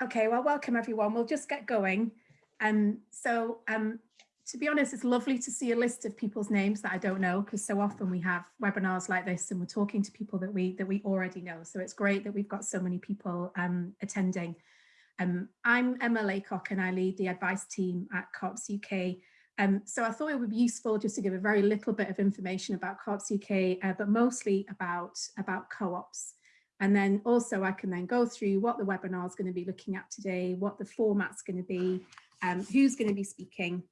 Okay, well, welcome everyone. We'll just get going. Um, so um, to be honest, it's lovely to see a list of people's names that I don't know because so often we have webinars like this and we're talking to people that we that we already know. So it's great that we've got so many people um, attending. Um, I'm Emma Laycock and I lead the advice team at Co-ops UK. Um, so I thought it would be useful just to give a very little bit of information about Co-ops UK, uh, but mostly about, about co-ops. And then also I can then go through what the webinar is going to be looking at today, what the format's going to be, um, who's going to be speaking,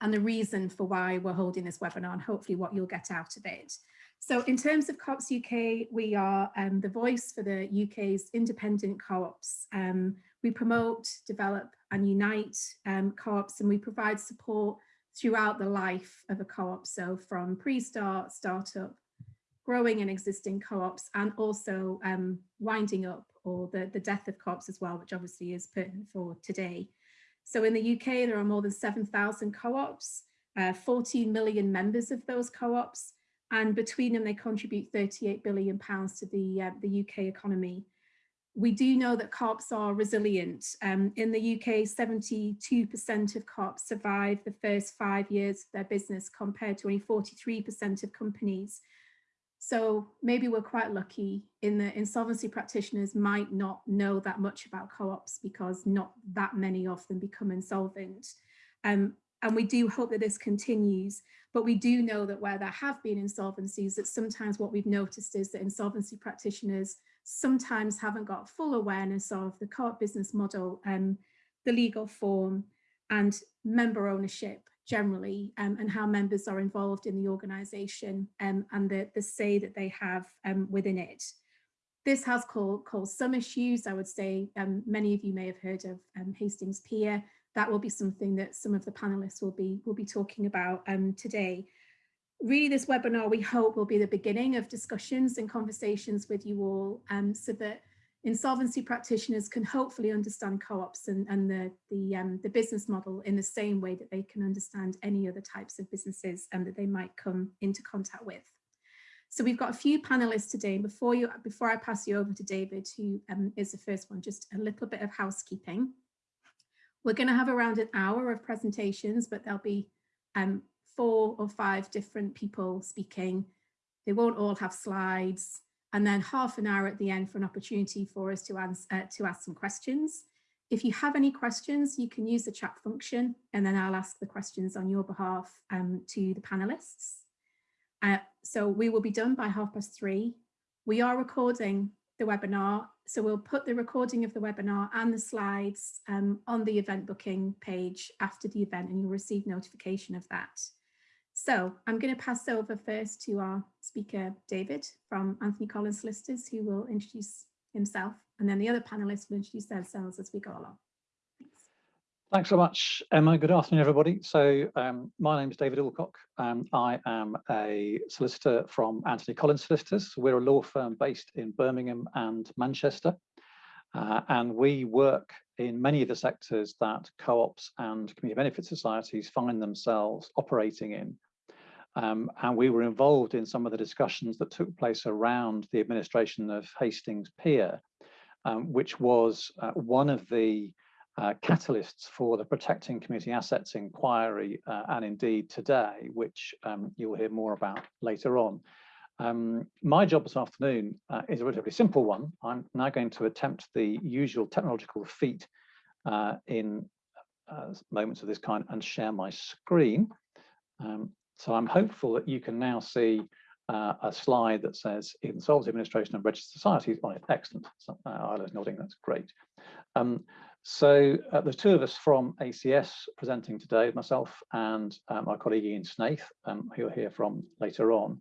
and the reason for why we're holding this webinar and hopefully what you'll get out of it. So in terms of Co-ops UK, we are um, the voice for the UK's independent co-ops. Um, we promote, develop and unite um, co-ops and we provide support throughout the life of a co-op. So from pre-start, startup, growing and existing co-ops and also um, winding up or the, the death of co-ops as well, which obviously is pertinent for today. So in the UK, there are more than 7,000 co-ops, uh, 14 million members of those co-ops, and between them they contribute 38 billion pounds to the, uh, the UK economy. We do know that co-ops are resilient. Um, in the UK, 72% of co-ops survive the first five years of their business compared to only 43% of companies. So maybe we're quite lucky in the insolvency practitioners might not know that much about co-ops because not that many of them become insolvent. Um, and we do hope that this continues, but we do know that where there have been insolvencies, that sometimes what we've noticed is that insolvency practitioners sometimes haven't got full awareness of the co-op business model, um, the legal form and member ownership generally um, and how members are involved in the organisation um, and the, the say that they have um, within it. This has caused, caused some issues. I would say um, many of you may have heard of um, Hastings Pier. That will be something that some of the panelists will be, will be talking about um, today. Really, this webinar, we hope, will be the beginning of discussions and conversations with you all so that insolvency practitioners can hopefully understand co-ops and, and the, the, um, the business model in the same way that they can understand any other types of businesses and that they might come into contact with. So we've got a few panelists today. Before you, before I pass you over to David, who um, is the first one, just a little bit of housekeeping. We're going to have around an hour of presentations, but there'll be um, four or five different people speaking. They won't all have slides and then half an hour at the end for an opportunity for us to, answer, uh, to ask some questions. If you have any questions, you can use the chat function and then I'll ask the questions on your behalf um, to the panelists. Uh, so we will be done by half past three. We are recording the webinar, so we'll put the recording of the webinar and the slides um, on the event booking page after the event and you'll receive notification of that. So I'm going to pass over first to our speaker, David from Anthony Collins Solicitors, who will introduce himself, and then the other panelists will introduce themselves as we go along. Thanks. Thanks so much, Emma. Good afternoon, everybody. So um, my name is David Alcock. Um, I am a solicitor from Anthony Collins Solicitors. We're a law firm based in Birmingham and Manchester. Uh, and we work in many of the sectors that co-ops and community benefit societies find themselves operating in. Um, and we were involved in some of the discussions that took place around the administration of Hastings Pier, um, which was uh, one of the uh, catalysts for the Protecting Community Assets inquiry uh, and indeed today, which um, you'll hear more about later on. Um, my job this afternoon uh, is a relatively simple one. I'm now going to attempt the usual technological feat uh, in uh, moments of this kind and share my screen. Um, so I'm hopeful that you can now see uh, a slide that says Insolvency Administration of Registered Societies on it. Excellent. So, uh, Isla's nodding, that's great. Um, so uh, there's two of us from ACS presenting today, myself and uh, my colleague Ian Snaith, um, who you'll hear from later on.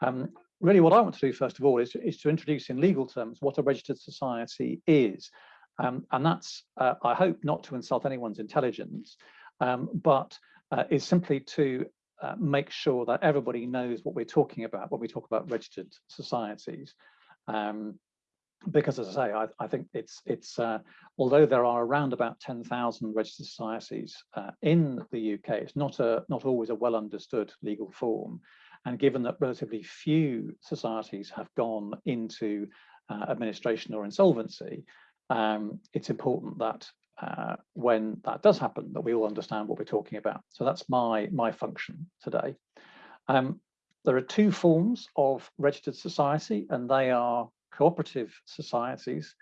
Um, really what I want to do first of all is, is to introduce in legal terms what a registered society is. Um, and that's, uh, I hope, not to insult anyone's intelligence, um, but uh, is simply to uh, make sure that everybody knows what we're talking about when we talk about registered societies. Um, because as I say, I, I think it's, it's uh, although there are around about 10,000 registered societies uh, in the UK, it's not, a, not always a well understood legal form. And given that relatively few societies have gone into uh, administration or insolvency, um, it's important that uh, when that does happen, that we all understand what we're talking about. So that's my, my function today. Um, there are two forms of registered society, and they are cooperative societies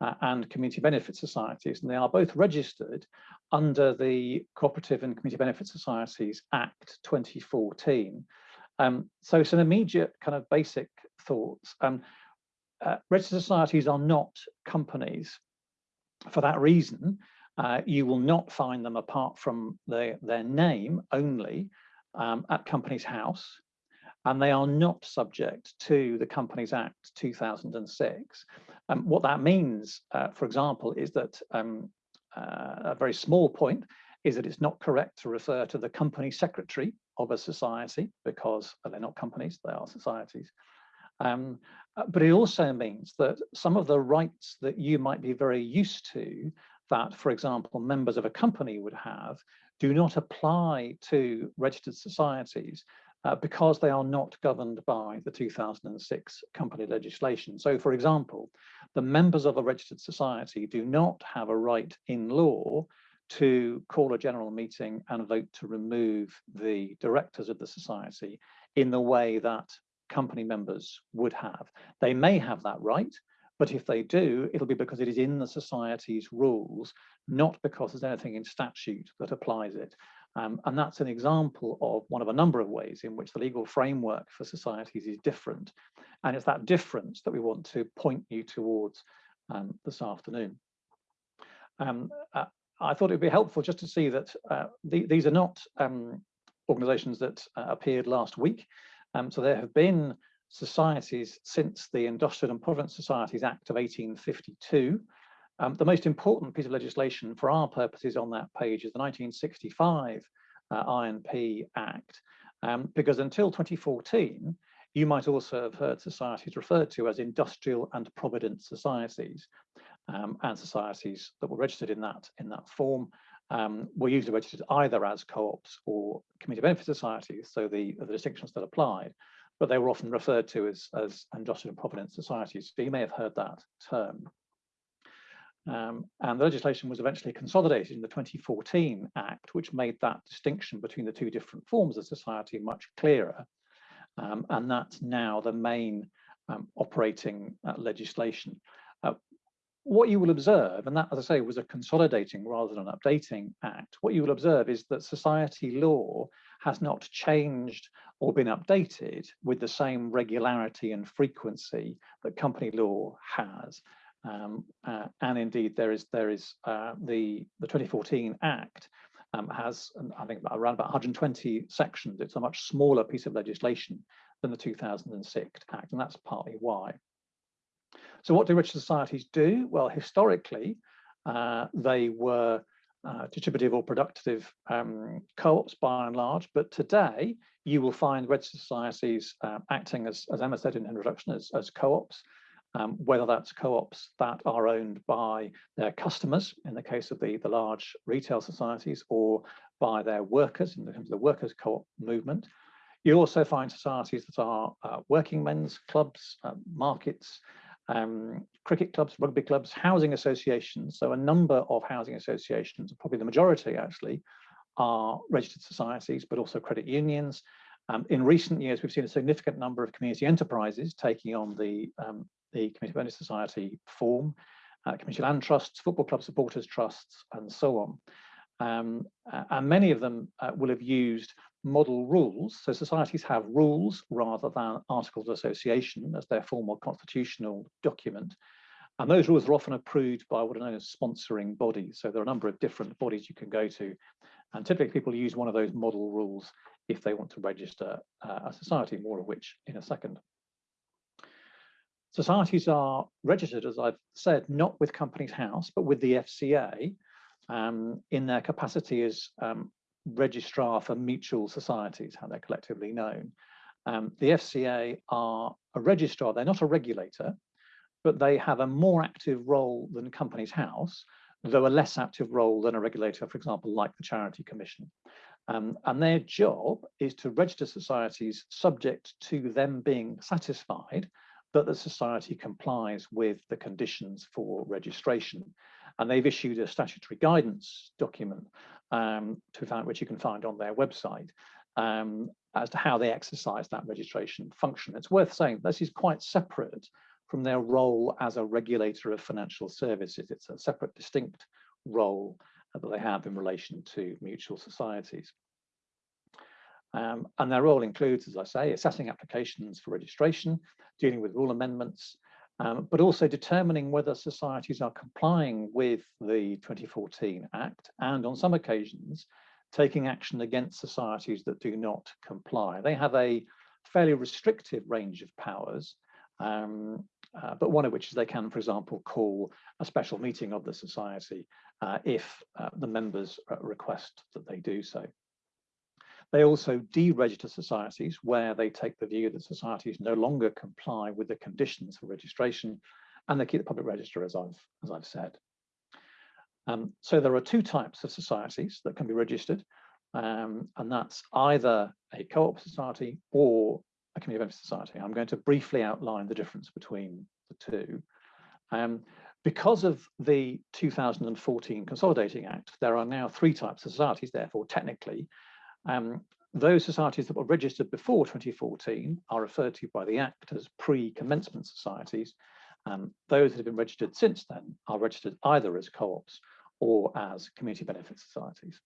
uh, and community benefit societies, and they are both registered under the Cooperative and Community Benefit Societies Act 2014. Um, so some immediate kind of basic thoughts. Um, uh, registered societies are not companies. For that reason, uh, you will not find them apart from the, their name only um, at Companies House, and they are not subject to the Companies Act 2006. Um, what that means, uh, for example, is that um, uh, a very small point is that it's not correct to refer to the company secretary of a society because they're not companies, they are societies. Um, uh, but it also means that some of the rights that you might be very used to that, for example, members of a company would have do not apply to registered societies uh, because they are not governed by the 2006 company legislation. So for example, the members of a registered society do not have a right in law to call a general meeting and vote to remove the directors of the society in the way that company members would have. They may have that right, but if they do, it'll be because it is in the society's rules, not because there's anything in statute that applies it. Um, and that's an example of one of a number of ways in which the legal framework for societies is different. And it's that difference that we want to point you towards um, this afternoon. Um, uh, I thought it would be helpful just to see that uh, the, these are not um, organizations that uh, appeared last week. Um, so there have been societies since the Industrial and Provident Societies Act of 1852. Um, the most important piece of legislation for our purposes on that page is the 1965 uh, INP Act, um, because until 2014, you might also have heard societies referred to as industrial and provident societies, um, and societies that were registered in that in that form um, were usually registered either as co-ops or community benefit societies, so the, the distinction still applied but they were often referred to as, as industrial and provident societies. So you may have heard that term. Um, and the legislation was eventually consolidated in the 2014 Act, which made that distinction between the two different forms of society much clearer. Um, and that's now the main um, operating uh, legislation. What you will observe, and that, as I say, was a consolidating rather than an updating act, what you will observe is that society law has not changed or been updated with the same regularity and frequency that company law has. Um, uh, and indeed, there is there is uh, the the 2014 Act um, has I think around about 120 sections. It's a much smaller piece of legislation than the 2006 Act, and that's partly why. So, what do rich societies do? Well, historically, uh, they were uh, distributive or productive um, co-ops by and large, but today you will find registered societies uh, acting as, as Emma said in her introduction, as, as co-ops, um, whether that's co-ops that are owned by their customers, in the case of the, the large retail societies, or by their workers, in terms of the workers' co-op movement. You also find societies that are uh, working men's clubs, uh, markets, um, cricket clubs, rugby clubs, housing associations. So a number of housing associations, probably the majority actually, are registered societies, but also credit unions. Um, in recent years, we've seen a significant number of community enterprises taking on the, um, the community benefit society form, uh, community land trusts, football club supporters trusts, and so on. Um, and many of them uh, will have used model rules. So societies have rules rather than articles of association as their formal constitutional document. And those rules are often approved by what are known as sponsoring bodies. So there are a number of different bodies you can go to. And typically people use one of those model rules if they want to register uh, a society, more of which in a second. Societies are registered, as I've said, not with Companies House, but with the FCA um, in their capacity as um, registrar for mutual societies, how they're collectively known. Um, the FCA are a registrar, they're not a regulator, but they have a more active role than Companies House, though a less active role than a regulator, for example, like the Charity Commission. Um, and their job is to register societies subject to them being satisfied that the society complies with the conditions for registration. And they've issued a statutory guidance document um, to find, which you can find on their website um, as to how they exercise that registration function. It's worth saying this is quite separate from their role as a regulator of financial services. It's a separate, distinct role that they have in relation to mutual societies. Um, and their role includes, as I say, assessing applications for registration, dealing with rule amendments, um, but also determining whether societies are complying with the 2014 Act and on some occasions taking action against societies that do not comply. They have a fairly restrictive range of powers, um, uh, but one of which is they can, for example, call a special meeting of the society uh, if uh, the members uh, request that they do so. They also deregister societies where they take the view that societies no longer comply with the conditions for registration and they keep the public register as I've, as I've said. Um, so there are two types of societies that can be registered um, and that's either a co-op society or a community benefit society. I'm going to briefly outline the difference between the two. Um, because of the 2014 Consolidating Act, there are now three types of societies, therefore, technically, um, those societies that were registered before 2014 are referred to by the Act as pre-commencement societies. Um, those that have been registered since then are registered either as co-ops or as community benefit societies.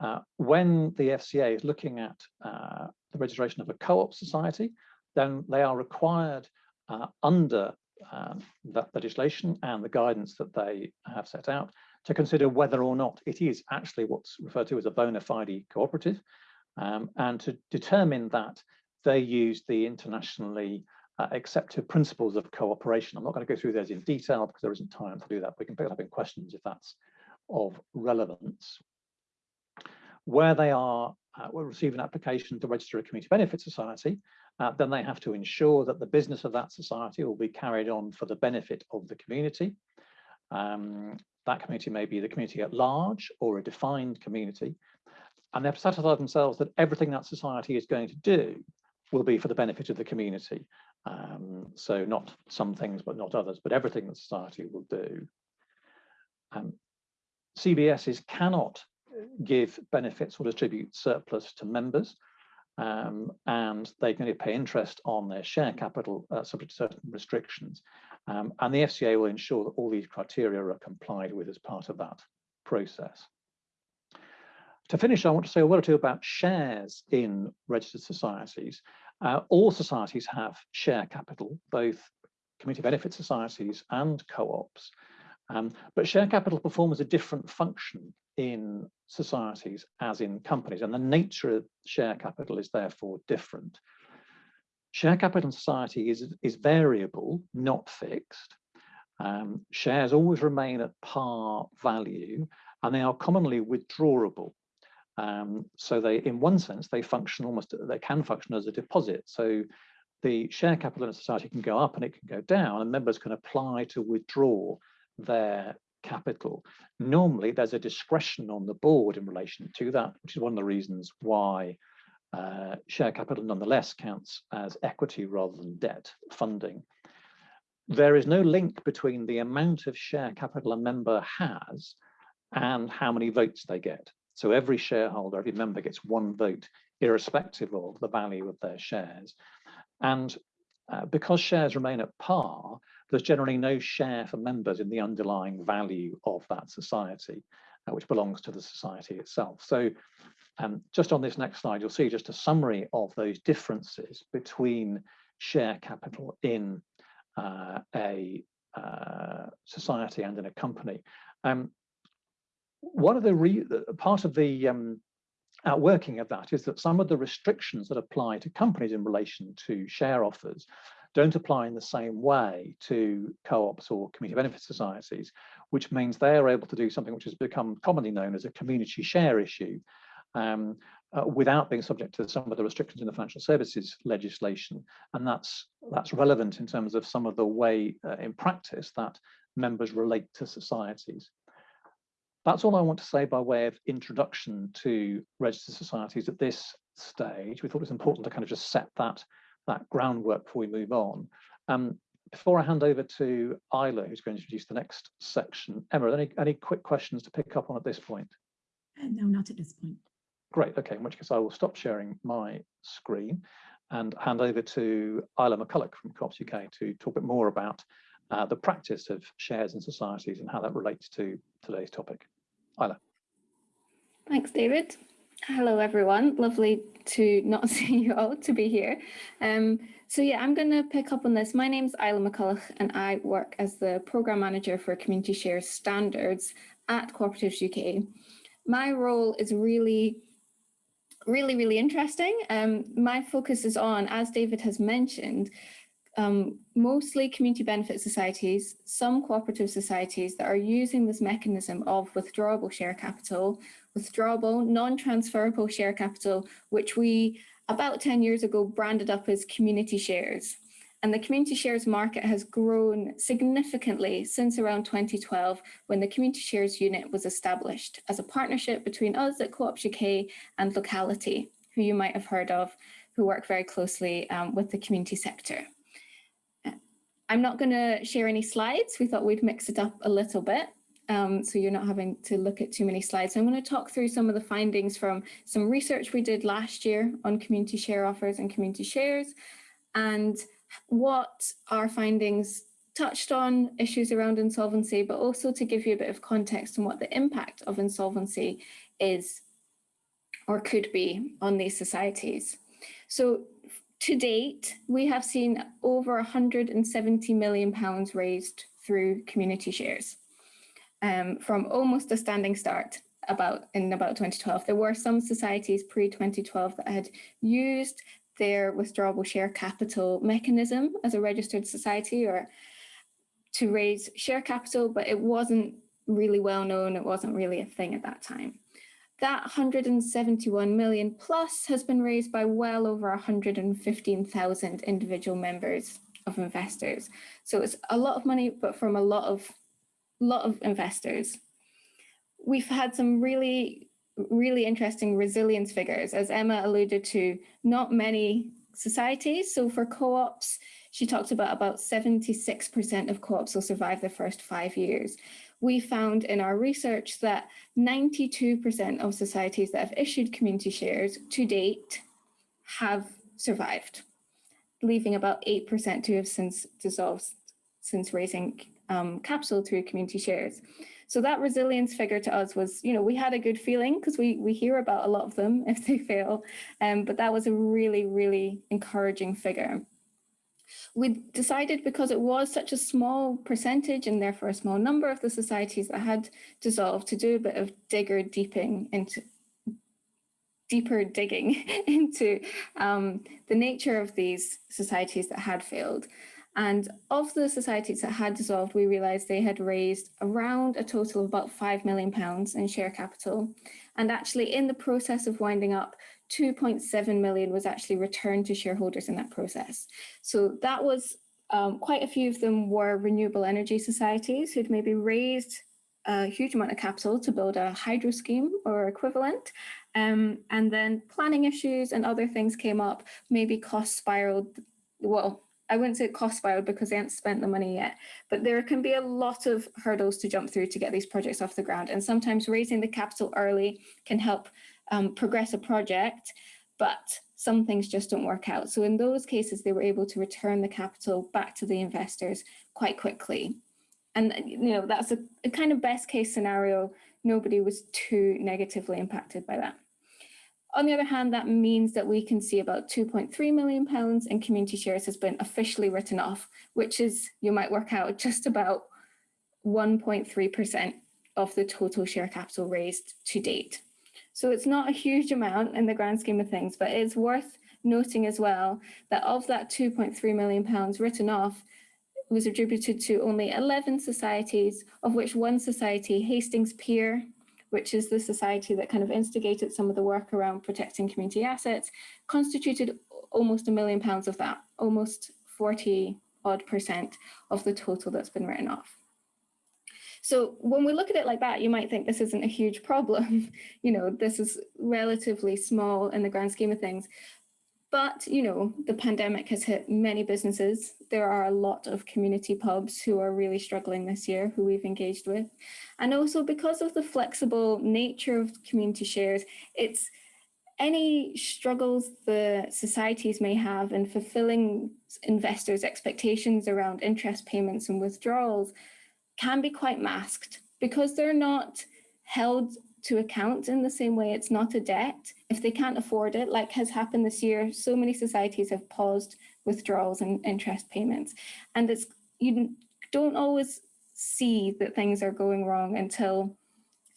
Uh, when the FCA is looking at uh, the registration of a co-op society, then they are required uh, under um, that legislation and the guidance that they have set out to consider whether or not it is actually what's referred to as a bona fide cooperative um, and to determine that they use the internationally uh, accepted principles of cooperation. I'm not going to go through those in detail because there isn't time to do that. We can pick it up in questions if that's of relevance. Where they are, uh, will receive an application to register a community benefit society, uh, then they have to ensure that the business of that society will be carried on for the benefit of the community. Um, that community may be the community at large or a defined community. And they have to satisfy themselves that everything that society is going to do will be for the benefit of the community. Um, so not some things, but not others, but everything that society will do. Um, CBSs cannot give benefits or distribute surplus to members, um, and they can only pay interest on their share capital uh, subject to certain restrictions. Um, and the FCA will ensure that all these criteria are complied with as part of that process. To finish, I want to say a word or two about shares in registered societies. Uh, all societies have share capital, both community benefit societies and co-ops. Um, but share capital performs a different function in societies as in companies, and the nature of share capital is therefore different. Share capital in society is, is variable, not fixed. Um, shares always remain at par value and they are commonly withdrawable. Um, so they, in one sense, they function almost, they can function as a deposit. So the share capital in a society can go up and it can go down and members can apply to withdraw their capital. Normally there's a discretion on the board in relation to that, which is one of the reasons why uh, share capital nonetheless counts as equity rather than debt funding. There is no link between the amount of share capital a member has and how many votes they get. So every shareholder, every member gets one vote, irrespective of the value of their shares. And uh, because shares remain at par, there's generally no share for members in the underlying value of that society, uh, which belongs to the society itself. So um, just on this next slide, you'll see just a summary of those differences between share capital in uh, a uh, society and in a company. Um, one of the part of the um, outworking of that is that some of the restrictions that apply to companies in relation to share offers don't apply in the same way to co-ops or community benefit societies, which means they are able to do something which has become commonly known as a community share issue, um, uh, without being subject to some of the restrictions in the financial services legislation. And that's, that's relevant in terms of some of the way uh, in practice that members relate to societies. That's all I want to say by way of introduction to registered societies at this stage. We thought it was important to kind of just set that that groundwork before we move on. Um, before I hand over to Isla, who's going to introduce the next section, Emma, any, any quick questions to pick up on at this point? Uh, no, not at this point. Great, okay, in which case I will stop sharing my screen and hand over to Isla McCulloch from Co-ops UK to talk a bit more about uh, the practice of shares in societies and how that relates to today's topic. Isla. Thanks, David. Hello, everyone. Lovely to not see you all, to be here. Um, so yeah, I'm going to pick up on this. My name's Isla McCulloch and I work as the Programme Manager for Community Share Standards at Cooperatives UK. My role is really really, really interesting. Um, my focus is on, as David has mentioned, um, mostly community benefit societies, some cooperative societies that are using this mechanism of withdrawable share capital, withdrawable, non-transferable share capital, which we about 10 years ago branded up as community shares. And the community shares market has grown significantly since around 2012 when the community shares unit was established as a partnership between us at Co-ops UK and Locality, who you might have heard of, who work very closely um, with the community sector. I'm not going to share any slides. We thought we'd mix it up a little bit. Um, so you're not having to look at too many slides. So I'm going to talk through some of the findings from some research we did last year on community share offers and community shares and what our findings touched on issues around insolvency, but also to give you a bit of context on what the impact of insolvency is or could be on these societies. So to date, we have seen over 170 million pounds raised through community shares um, from almost a standing start about in about 2012. There were some societies pre-2012 that had used their withdrawable share capital mechanism as a registered society or to raise share capital, but it wasn't really well known. It wasn't really a thing at that time. That 171 million plus has been raised by well over 115,000 individual members of investors. So it's a lot of money, but from a lot of, lot of investors. We've had some really really interesting resilience figures. As Emma alluded to, not many societies. So for co-ops, she talked about about 76% of co-ops will survive the first five years. We found in our research that 92% of societies that have issued community shares to date have survived, leaving about 8% to have since dissolved since raising um, capital through community shares. So that resilience figure to us was, you know, we had a good feeling because we, we hear about a lot of them if they fail, um, but that was a really, really encouraging figure. We decided because it was such a small percentage and therefore a small number of the societies that had dissolved to do a bit of digger deeping into deeper digging into um, the nature of these societies that had failed and of the societies that had dissolved, we realised they had raised around a total of about £5 million in share capital. And actually in the process of winding up, 2.7 million was actually returned to shareholders in that process. So that was um, quite a few of them were renewable energy societies who'd maybe raised a huge amount of capital to build a hydro scheme or equivalent. Um, and then planning issues and other things came up, maybe cost spiraled, well, I wouldn't say cost spiraled because they haven't spent the money yet, but there can be a lot of hurdles to jump through to get these projects off the ground. And sometimes raising the capital early can help um, progress a project, but some things just don't work out. So in those cases, they were able to return the capital back to the investors quite quickly. And you know that's a, a kind of best case scenario. Nobody was too negatively impacted by that. On the other hand, that means that we can see about 2.3 million pounds in community shares has been officially written off, which is, you might work out, just about 1.3% of the total share capital raised to date. So it's not a huge amount in the grand scheme of things, but it's worth noting as well that of that 2.3 million pounds written off was attributed to only 11 societies, of which one society, Hastings Pier, which is the society that kind of instigated some of the work around protecting community assets, constituted almost a million pounds of that, almost 40 odd percent of the total that's been written off. So when we look at it like that, you might think this isn't a huge problem. you know, this is relatively small in the grand scheme of things. But, you know, the pandemic has hit many businesses. There are a lot of community pubs who are really struggling this year, who we've engaged with. And also because of the flexible nature of community shares, it's any struggles the societies may have in fulfilling investors' expectations around interest payments and withdrawals can be quite masked because they're not held to account in the same way. It's not a debt. If they can't afford it like has happened this year so many societies have paused withdrawals and interest payments. And it's you don't always see that things are going wrong until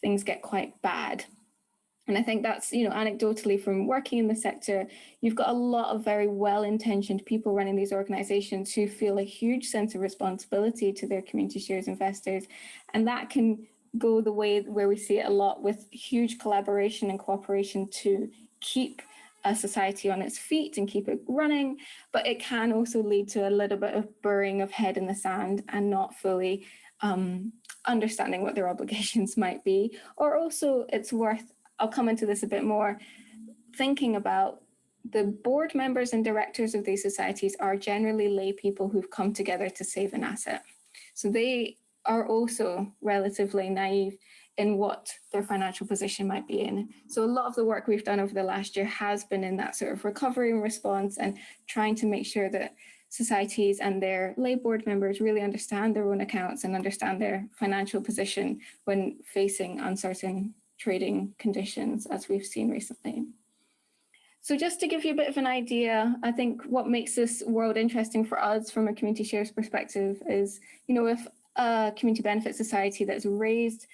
things get quite bad. And I think that's, you know, anecdotally from working in the sector, you've got a lot of very well-intentioned people running these organizations who feel a huge sense of responsibility to their community shares investors. And that can go the way where we see it a lot with huge collaboration and cooperation to keep a society on its feet and keep it running, but it can also lead to a little bit of burying of head in the sand and not fully um, understanding what their obligations might be. Or also it's worth, I'll come into this a bit more, thinking about the board members and directors of these societies are generally lay people who've come together to save an asset. So they are also relatively naive in what their financial position might be in. So a lot of the work we've done over the last year has been in that sort of recovery and response and trying to make sure that societies and their lay board members really understand their own accounts and understand their financial position when facing uncertain trading conditions as we've seen recently. So just to give you a bit of an idea, I think what makes this world interesting for us from a community shares perspective is, you know, if a community benefit society that's raised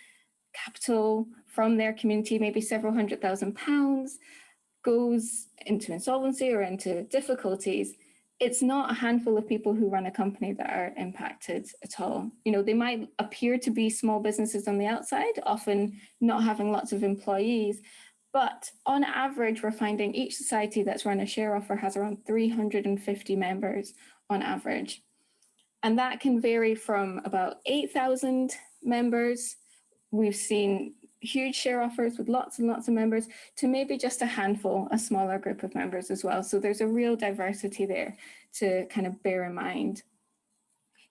capital from their community, maybe several hundred thousand pounds, goes into insolvency or into difficulties, it's not a handful of people who run a company that are impacted at all. You know, they might appear to be small businesses on the outside, often not having lots of employees, but on average, we're finding each society that's run a share offer has around 350 members on average. And that can vary from about 8,000 members. We've seen huge share offers with lots and lots of members to maybe just a handful, a smaller group of members as well. So there's a real diversity there to kind of bear in mind.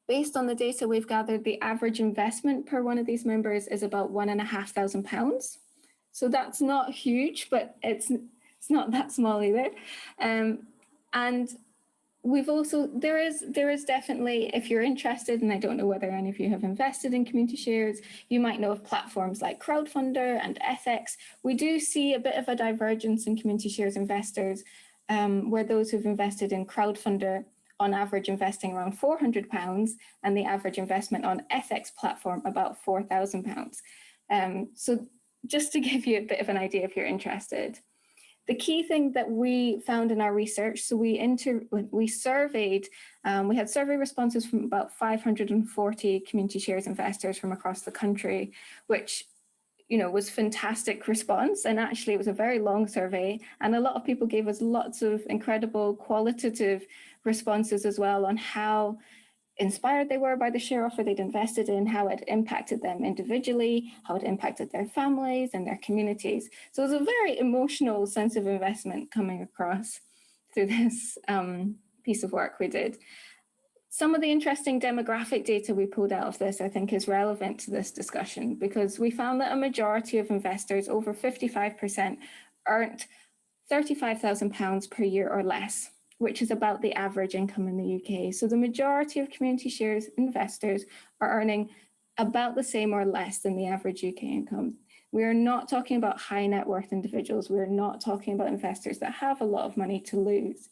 Based on the data we've gathered, the average investment per one of these members is about one and a half thousand pounds. So that's not huge, but it's, it's not that small either. Um, and we've also there is there is definitely if you're interested and i don't know whether any of you have invested in community shares you might know of platforms like crowdfunder and Ethex we do see a bit of a divergence in community shares investors um, where those who've invested in crowdfunder on average investing around 400 pounds and the average investment on Ethex platform about 4,000 pounds. Um, so just to give you a bit of an idea if you're interested the key thing that we found in our research, so we inter we surveyed, um, we had survey responses from about 540 community shares investors from across the country, which you know, was fantastic response. And actually it was a very long survey and a lot of people gave us lots of incredible qualitative responses as well on how inspired they were by the share offer they'd invested in, how it impacted them individually, how it impacted their families and their communities. So it was a very emotional sense of investment coming across through this um, piece of work we did. Some of the interesting demographic data we pulled out of this, I think, is relevant to this discussion because we found that a majority of investors, over 55%, earned £35,000 per year or less which is about the average income in the UK. So the majority of community shares investors are earning about the same or less than the average UK income. We are not talking about high net worth individuals. We're not talking about investors that have a lot of money to lose.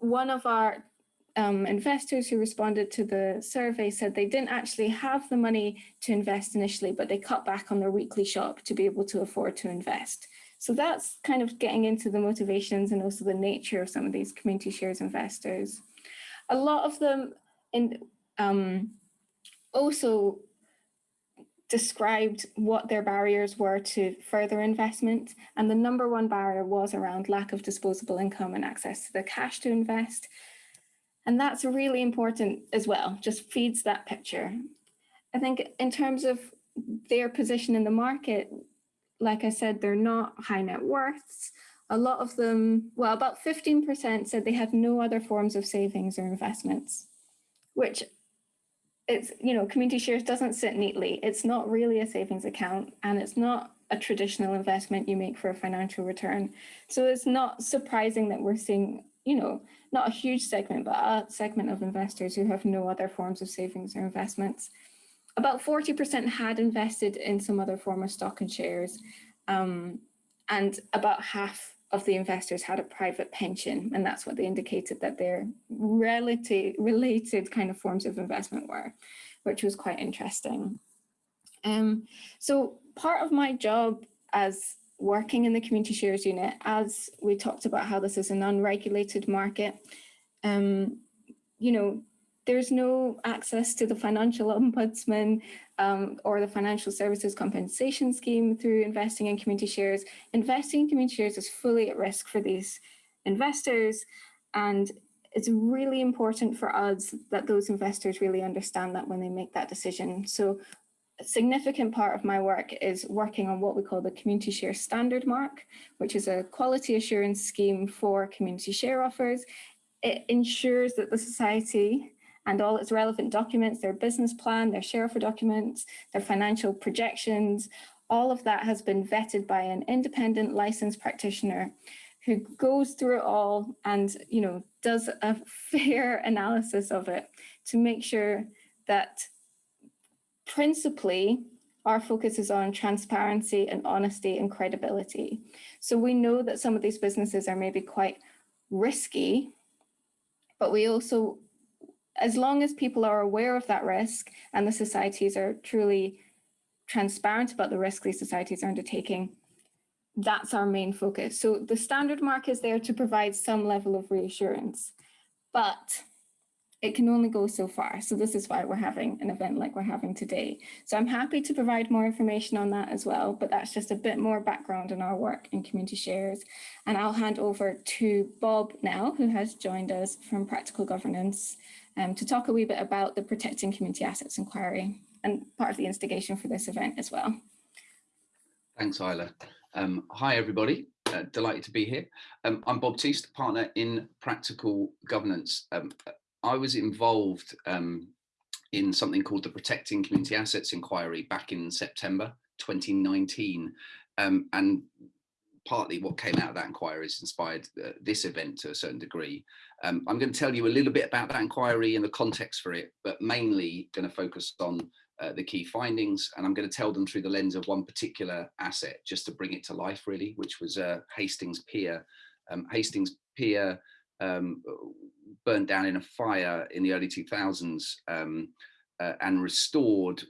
One of our um, investors who responded to the survey said they didn't actually have the money to invest initially, but they cut back on their weekly shop to be able to afford to invest. So that's kind of getting into the motivations and also the nature of some of these community shares investors. A lot of them in, um, also described what their barriers were to further investment. And the number one barrier was around lack of disposable income and access to the cash to invest. And that's really important as well, just feeds that picture. I think in terms of their position in the market, like I said, they're not high net worths. a lot of them, well, about 15% said they had no other forms of savings or investments, which it's, you know, community shares doesn't sit neatly. It's not really a savings account and it's not a traditional investment you make for a financial return. So it's not surprising that we're seeing, you know, not a huge segment, but a segment of investors who have no other forms of savings or investments. About 40% had invested in some other form of stock and shares, um, and about half of the investors had a private pension, and that's what they indicated that their relative, related kind of forms of investment were, which was quite interesting. Um, so part of my job as working in the community shares unit, as we talked about how this is an unregulated market, um, you know, there's no access to the financial ombudsman um, or the financial services compensation scheme through investing in community shares. Investing in community shares is fully at risk for these investors. And it's really important for us that those investors really understand that when they make that decision. So a significant part of my work is working on what we call the community share standard mark, which is a quality assurance scheme for community share offers. It ensures that the society and all its relevant documents, their business plan, their share offer documents, their financial projections, all of that has been vetted by an independent licensed practitioner who goes through it all and you know does a fair analysis of it to make sure that principally our focus is on transparency and honesty and credibility. So we know that some of these businesses are maybe quite risky, but we also as long as people are aware of that risk and the societies are truly transparent about the risk these societies are undertaking, that's our main focus. So the standard mark is there to provide some level of reassurance, but it can only go so far. So this is why we're having an event like we're having today. So I'm happy to provide more information on that as well, but that's just a bit more background on our work in community shares. And I'll hand over to Bob now, who has joined us from Practical Governance um, to talk a wee bit about the Protecting Community Assets Inquiry and part of the instigation for this event as well. Thanks, Isla. Um, hi, everybody. Uh, delighted to be here. Um, I'm Bob Thust, partner in Practical Governance. Um, I was involved um, in something called the Protecting Community Assets Inquiry back in September 2019. Um, and partly what came out of that inquiry has inspired uh, this event to a certain degree. Um, I'm going to tell you a little bit about that inquiry and the context for it, but mainly going to focus on uh, the key findings and I'm going to tell them through the lens of one particular asset just to bring it to life really, which was uh, Hastings Pier. Um, Hastings Pier um, burnt down in a fire in the early 2000s um, uh, and restored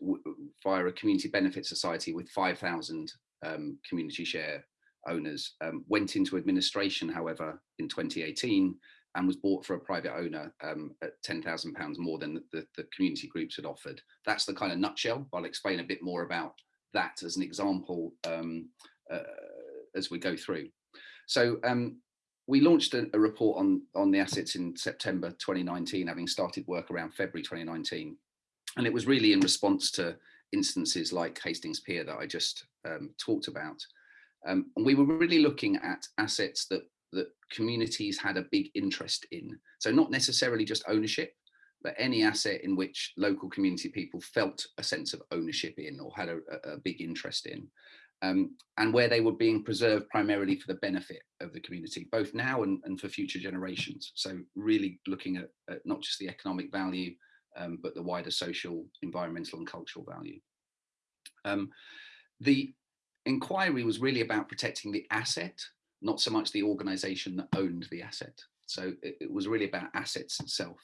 via a community benefit society with 5,000 um, community share owners. Um, went into administration, however, in 2018 and was bought for a private owner um, at £10,000 more than the, the, community groups had offered. That's the kind of nutshell. I'll explain a bit more about that as an example um, uh, as we go through. So um, we launched a, a, report on, on the assets in September 2019, having started work around February 2019. And it was really in response to instances like Hastings Pier that I just um, talked about. Um, and we were really looking at assets that that communities had a big interest in. So not necessarily just ownership, but any asset in which local community people felt a sense of ownership in or had a, a big interest in. Um, and where they were being preserved primarily for the benefit of the community, both now and, and for future generations. So really looking at, at not just the economic value, um, but the wider social, environmental and cultural value. Um, the inquiry was really about protecting the asset not so much the organization that owned the asset. So it, it was really about assets itself.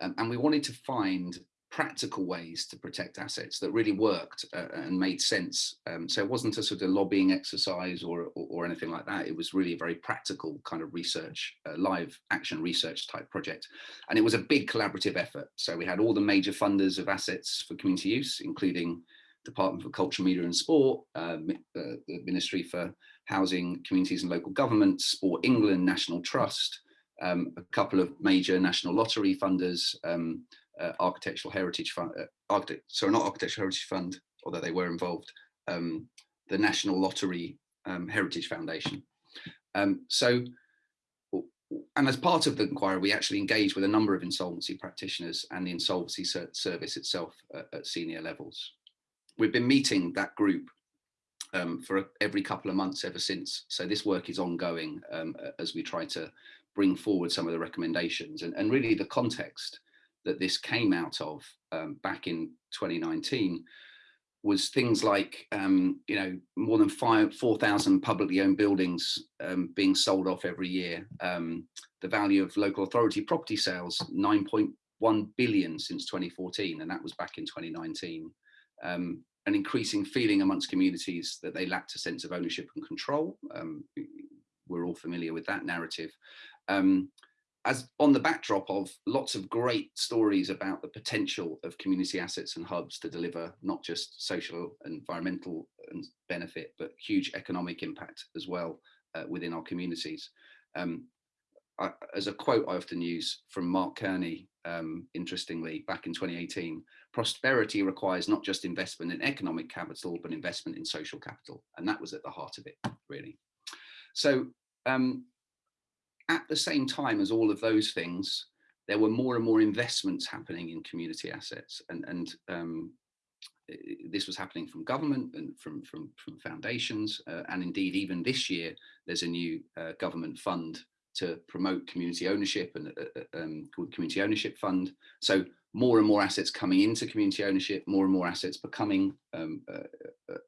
Um, and we wanted to find practical ways to protect assets that really worked uh, and made sense. Um, so it wasn't a sort of lobbying exercise or, or, or, anything like that. It was really a very practical kind of research, uh, live action research type project. And it was a big collaborative effort. So we had all the major funders of assets for community use, including Department for Culture, Media and Sport, uh, the Ministry for Housing, Communities and Local governments, Sport England, National Trust, um, a couple of major national lottery funders, um, uh, Architectural Heritage Fund, uh, Architect, sorry, not Architectural Heritage Fund, although they were involved, um, the National Lottery um, Heritage Foundation. Um, so, and as part of the inquiry, we actually engaged with a number of insolvency practitioners and the insolvency service itself at, at senior levels. We've been meeting that group um, for every couple of months ever since. So this work is ongoing um, as we try to bring forward some of the recommendations and, and really the context that this came out of um, back in 2019 was things like, um, you know, more than five, 4,000 publicly owned buildings um, being sold off every year. Um, the value of local authority property sales, 9.1 billion since 2014, and that was back in 2019. Um, an increasing feeling amongst communities that they lacked a sense of ownership and control. Um, we're all familiar with that narrative. Um, as on the backdrop of lots of great stories about the potential of community assets and hubs to deliver not just social and environmental and benefit, but huge economic impact as well uh, within our communities. Um, I, as a quote I often use from Mark Carney, um, interestingly, back in 2018, prosperity requires not just investment in economic capital, but investment in social capital. And that was at the heart of it, really. So um, at the same time as all of those things, there were more and more investments happening in community assets and, and um, this was happening from government and from, from, from foundations. Uh, and indeed, even this year, there's a new uh, government fund to promote community ownership and uh, uh um, called Community Ownership Fund. So more and more assets coming into community ownership, more and more assets becoming um, uh, uh,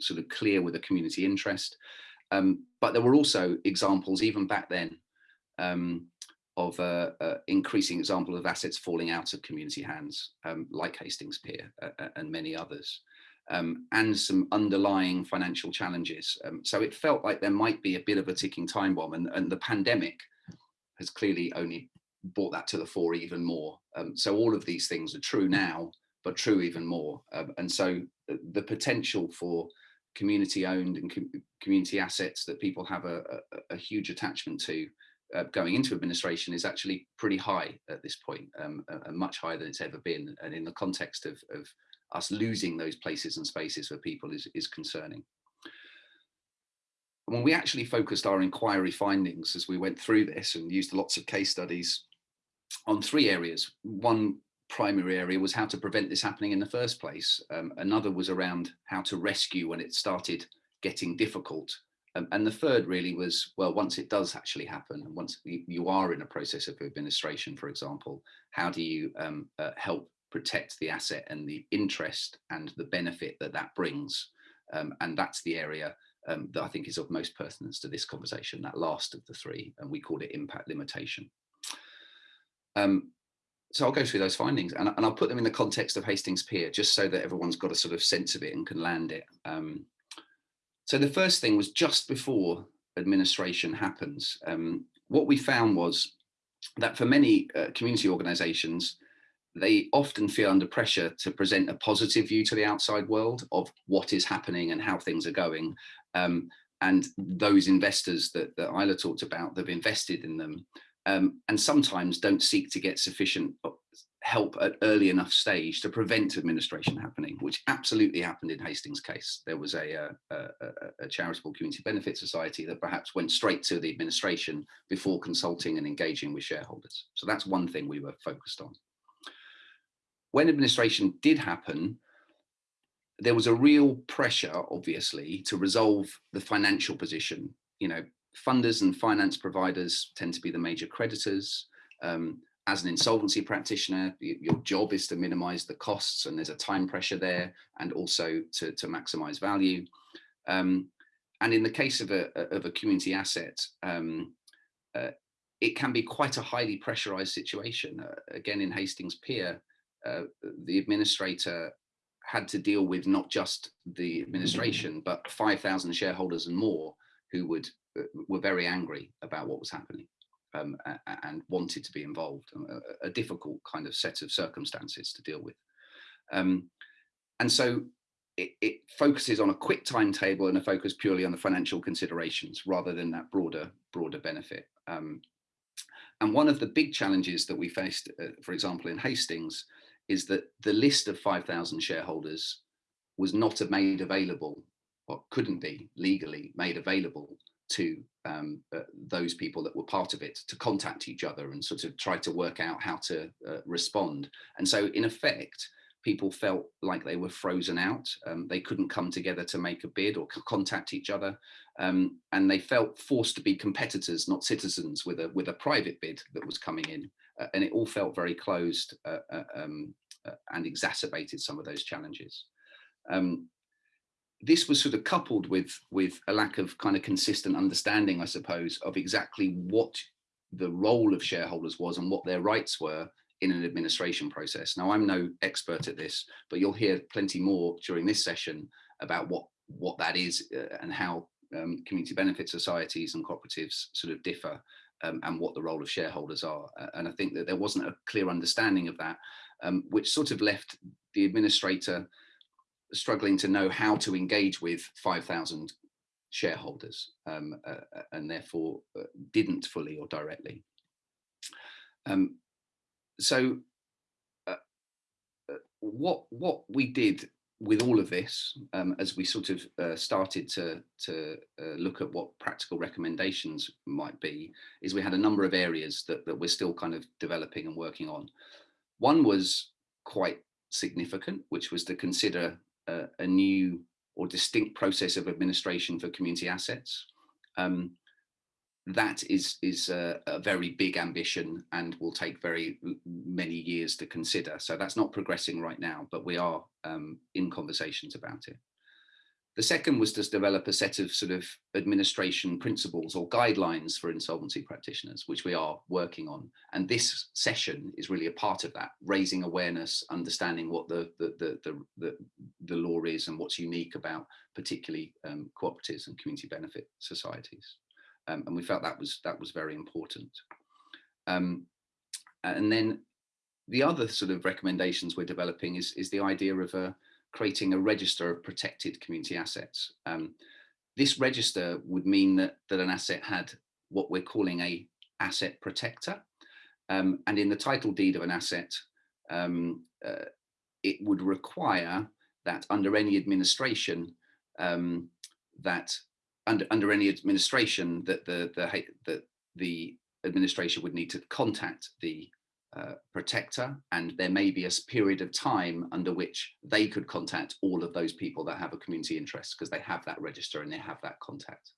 sort of clear with a community interest. Um, but there were also examples even back then um, of uh, uh, increasing example of assets falling out of community hands, um, like Hastings Pier uh, uh, and many others, um, and some underlying financial challenges. Um, so it felt like there might be a bit of a ticking time bomb and, and the pandemic has clearly only brought that to the fore even more. Um, so all of these things are true now, but true even more. Um, and so the potential for community owned and com community assets that people have a, a, a huge attachment to uh, going into administration is actually pretty high at this point, um, uh, much higher than it's ever been. And in the context of, of us losing those places and spaces for people is, is concerning. When we actually focused our inquiry findings as we went through this and used lots of case studies on three areas. One primary area was how to prevent this happening in the first place. Um, another was around how to rescue when it started getting difficult um, and the third really was, well, once it does actually happen, and once you, are in a process of administration, for example, how do you um, uh, help protect the asset and the interest and the benefit that that brings? Um, and that's the area um, that I think is of most pertinence to this conversation, that last of the three, and we call it impact limitation. Um, so I'll go through those findings and, and, I'll put them in the context of Hastings Pier, just so that everyone's got a sort of sense of it and can land it. Um, so the first thing was just before administration happens, um, what we found was that for many uh, community organizations, they often feel under pressure to present a positive view to the outside world of what is happening and how things are going. Um, and those investors that, that Isla talked about, that have invested in them, um, and sometimes don't seek to get sufficient help at early enough stage to prevent administration happening, which absolutely happened in Hastings' case. There was a, uh, a, a, a, charitable community benefit society that perhaps went straight to the administration before consulting and engaging with shareholders. So that's one thing we were focused on. When administration did happen, there was a real pressure, obviously, to resolve the financial position. You know, funders and finance providers tend to be the major creditors. Um, as an insolvency practitioner, your job is to minimize the costs and there's a time pressure there and also to, to maximize value. Um, and in the case of a, of a community asset, um, uh, it can be quite a highly pressurized situation. Uh, again, in Hastings Pier, uh, the administrator had to deal with not just the administration, but 5,000 shareholders and more who would were very angry about what was happening um, and wanted to be involved, a, a, difficult kind of set of circumstances to deal with. Um, and so it, it, focuses on a quick timetable and a focus purely on the financial considerations rather than that broader, broader benefit. Um, and one of the big challenges that we faced, uh, for example, in Hastings, is that the list of 5,000 shareholders was not made available or couldn't be legally made available to um, uh, those people that were part of it to contact each other and sort of try to work out how to uh, respond. And so in effect, people felt like they were frozen out. Um, they couldn't come together to make a bid or contact each other. Um, and they felt forced to be competitors, not citizens with a, with a private bid that was coming in. Uh, and it all felt very closed uh, uh um, uh, and exacerbated some of those challenges. Um, this was sort of coupled with with a lack of kind of consistent understanding, I suppose, of exactly what the role of shareholders was and what their rights were in an administration process. Now, I'm no expert at this, but you'll hear plenty more during this session about what what that is uh, and how um, community benefit societies and cooperatives sort of differ um, and what the role of shareholders are. Uh, and I think that there wasn't a clear understanding of that, um, which sort of left the administrator struggling to know how to engage with 5,000 shareholders um, uh, uh, and therefore uh, didn't fully or directly. Um, so uh, uh, what what we did with all of this um, as we sort of uh, started to to look at what practical recommendations might be is we had a number of areas that, that we're still kind of developing and working on. One was quite significant, which was to consider a, new or distinct process of administration for community assets. Um, that is is a, a, very big ambition and will take very many years to consider. So that's not progressing right now, but we are um, in conversations about it. The second was to develop a set of sort of administration principles or guidelines for insolvency practitioners, which we are working on. And this session is really a part of that, raising awareness, understanding what the, the, the, the, the, the law is and what's unique about particularly um, cooperatives and community benefit societies. Um, and we felt that was, that was very important. Um, and then the other sort of recommendations we're developing is, is the idea of a, creating a register of protected community assets. Um, this register would mean that, that an asset had what we're calling a asset protector. Um, and in the title deed of an asset, um, uh, it would require that under any administration, um, that under, under any administration that the, the, the, the administration would need to contact the uh, protector and there may be a period of time under which they could contact all of those people that have a community interest because they have that register and they have that contact.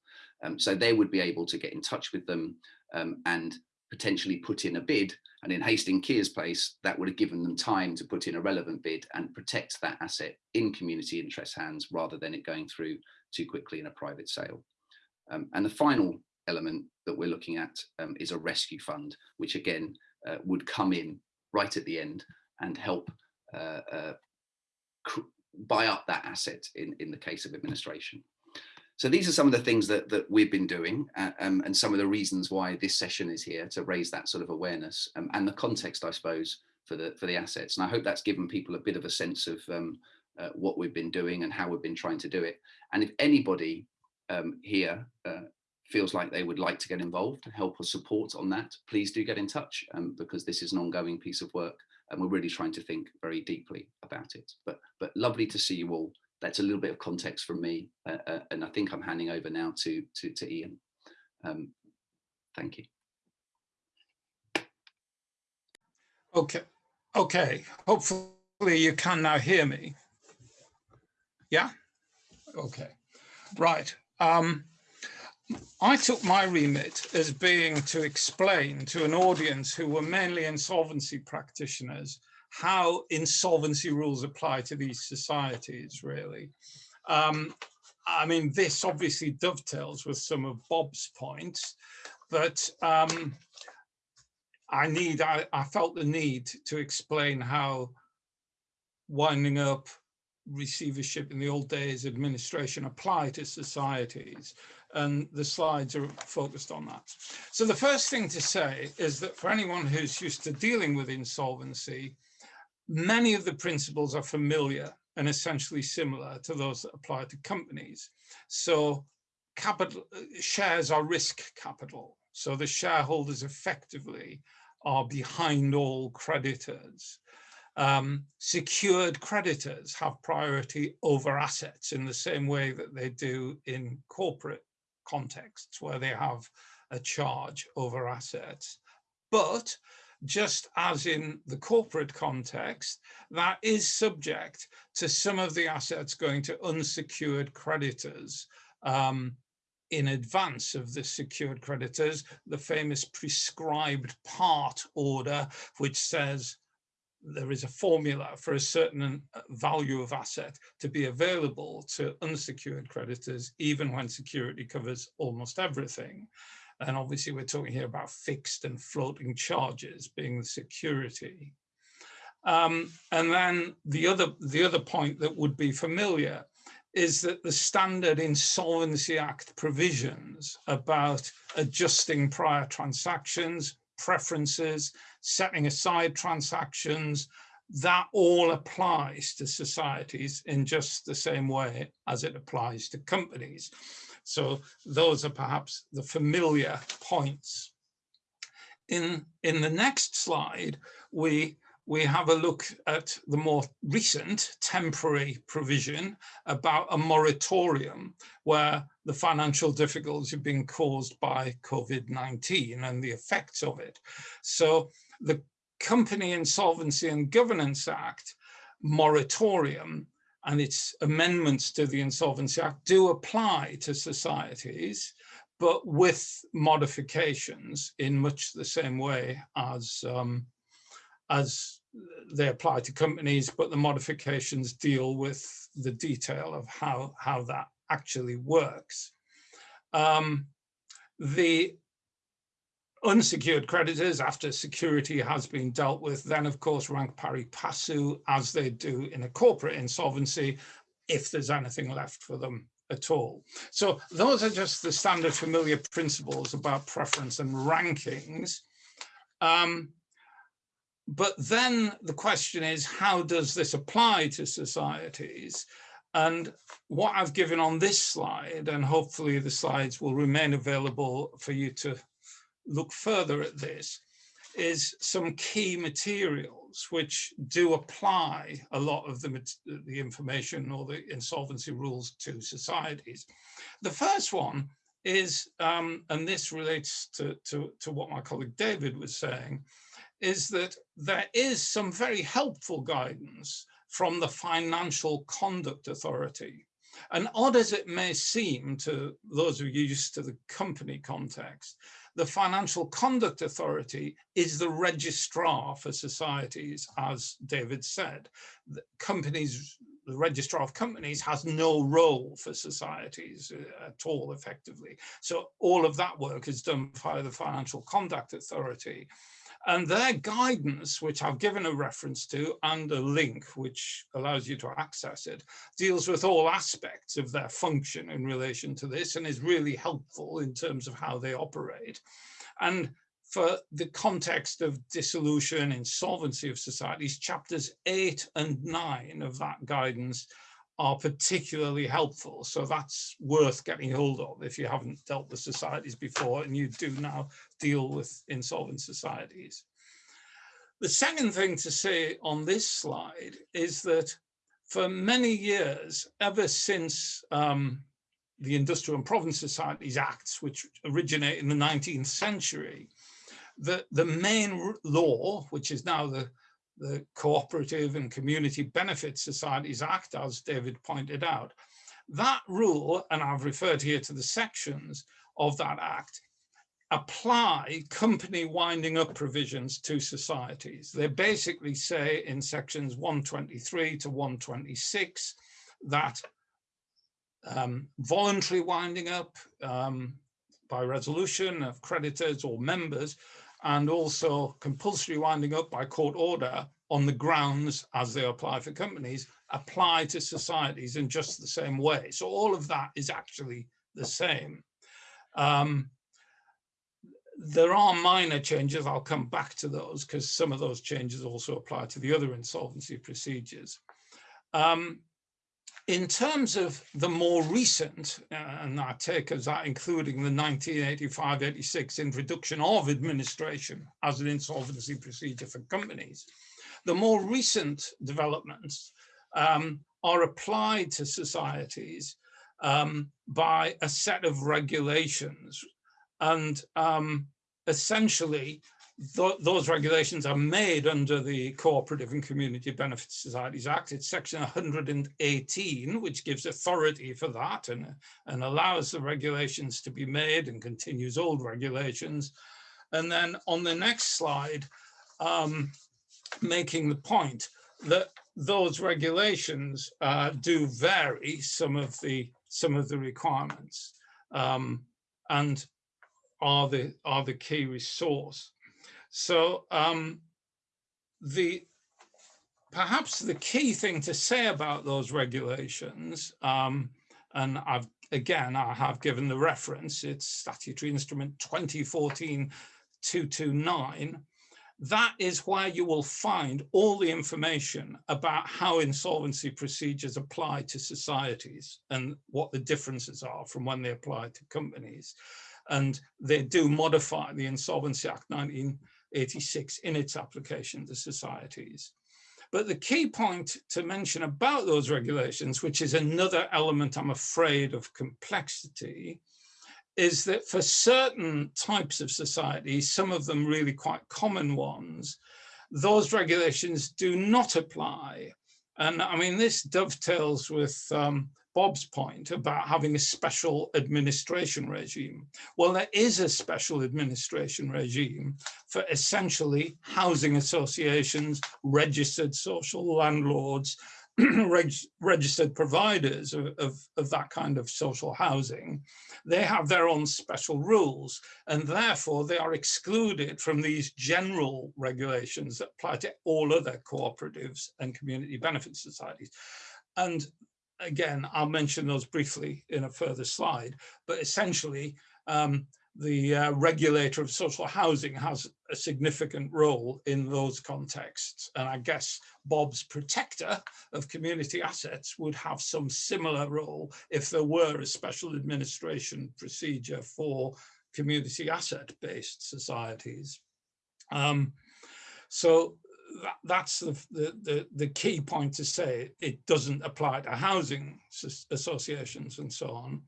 Um, so they would be able to get in touch with them um, and potentially put in a bid and in Hastings Pier's place that would have given them time to put in a relevant bid and protect that asset in community interest hands rather than it going through too quickly in a private sale. Um, and the final element that we're looking at um, is a rescue fund, which again uh, would come in right at the end and help uh, uh, buy up that asset in, in the case of administration. So these are some of the things that, that we've been doing uh, um, and some of the reasons why this session is here to raise that sort of awareness um, and the context, I suppose, for the, for the assets. And I hope that's given people a bit of a sense of um, uh, what we've been doing and how we've been trying to do it. And if anybody um, here feels like they would like to get involved and help or support on that, please do get in touch um, because this is an ongoing piece of work and we're really trying to think very deeply about it. But, but lovely to see you all. That's a little bit of context from me uh, uh, and I think I'm handing over now to, to, to Ian. Um, thank you. Okay, okay. Hopefully you can now hear me. Yeah, okay, right. Um, I took my remit as being to explain to an audience who were mainly insolvency practitioners how insolvency rules apply to these societies, really. Um, I mean, this obviously dovetails with some of Bob's points, but um, I need, I, I felt the need to explain how winding up receivership in the old days administration apply to societies and the slides are focused on that. So the first thing to say is that for anyone who's used to dealing with insolvency, many of the principles are familiar and essentially similar to those that apply to companies. So capital shares are risk capital. So the shareholders effectively are behind all creditors. Um, secured creditors have priority over assets in the same way that they do in corporate contexts where they have a charge over assets. But just as in the corporate context, that is subject to some of the assets going to unsecured creditors um, in advance of the secured creditors, the famous prescribed part order, which says there is a formula for a certain uh, value of asset to be available to unsecured creditors, even when security covers almost everything. And obviously we're talking here about fixed and floating charges being the security. Um, and then the other, the other point that would be familiar is that the standard Insolvency Act provisions about adjusting prior transactions, preferences, setting aside transactions, that all applies to societies in just the same way as it applies to companies. So those are perhaps the familiar points. In, in the next slide, we, we have a look at the more recent temporary provision about a moratorium where the financial difficulties have been caused by COVID-19 and the effects of it. So the Company Insolvency and Governance Act moratorium and its amendments to the Insolvency Act do apply to societies, but with modifications in much the same way as, um, as they apply to companies, but the modifications deal with the detail of how, how that actually works. Um, the unsecured creditors after security has been dealt with then of course rank pari passu as they do in a corporate insolvency if there's anything left for them at all. So those are just the standard familiar principles about preference and rankings. Um, but then the question is, how does this apply to societies? And what I've given on this slide, and hopefully the slides will remain available for you to look further at this is some key materials which do apply a lot of the, the information or the insolvency rules to societies. The first one is, um, and this relates to, to, to what my colleague David was saying, is that there is some very helpful guidance from the Financial Conduct Authority. And odd as it may seem to those who are used to the company context, the Financial Conduct Authority is the registrar for societies, as David said. The companies, the registrar of companies has no role for societies uh, at all effectively. So all of that work is done by the Financial Conduct Authority. And their guidance, which I've given a reference to and a link which allows you to access it, deals with all aspects of their function in relation to this and is really helpful in terms of how they operate. And for the context of dissolution, and insolvency of societies, chapters eight and nine of that guidance are particularly helpful. So that's worth getting hold of if you haven't dealt with societies before and you do now deal with insolvent societies. The second thing to say on this slide is that for many years, ever since um, the Industrial and Provident Societies Acts, which originate in the 19th century, the, the main law, which is now the the Cooperative and Community Benefit Societies Act, as David pointed out. That rule, and I've referred here to the sections of that act, apply company winding up provisions to societies. They basically say in sections 123 to 126 that um, voluntary winding up um, by resolution of creditors or members and also compulsory winding up by court order on the grounds as they apply for companies apply to societies in just the same way. So all of that is actually the same. Um, there are minor changes, I'll come back to those because some of those changes also apply to the other insolvency procedures. Um, in terms of the more recent, uh, and I take as that including the 1985-86 introduction of administration as an insolvency procedure for companies, the more recent developments um, are applied to societies um, by a set of regulations. And um, essentially, th those regulations are made under the Cooperative and Community Benefit Societies Act. It's section 118, which gives authority for that and, and allows the regulations to be made and continues old regulations. And then on the next slide, um, making the point that those regulations uh, do vary some of the some of the requirements um, and are the are the key resource. So um, the perhaps the key thing to say about those regulations, um, and I've again I have given the reference, it's statutory instrument 2014 229 that is where you will find all the information about how insolvency procedures apply to societies and what the differences are from when they apply to companies. And they do modify the Insolvency Act 1986 in its application to societies. But the key point to mention about those regulations, which is another element, I'm afraid, of complexity, is that for certain types of societies, some of them really quite common ones, those regulations do not apply. And I mean, this dovetails with um, Bob's point about having a special administration regime. Well, there is a special administration regime for essentially housing associations, registered social landlords, reg registered providers of, of, of, that kind of social housing, they have their own special rules and therefore they are excluded from these general regulations that apply to all other cooperatives and community benefit societies. And again, I'll mention those briefly in a further slide, but essentially um, the uh, regulator of social housing has a significant role in those contexts. And I guess Bob's protector of community assets would have some similar role if there were a special administration procedure for community asset-based societies. Um, so that, that's the, the, the, key point to say. It doesn't apply to housing associations and so on.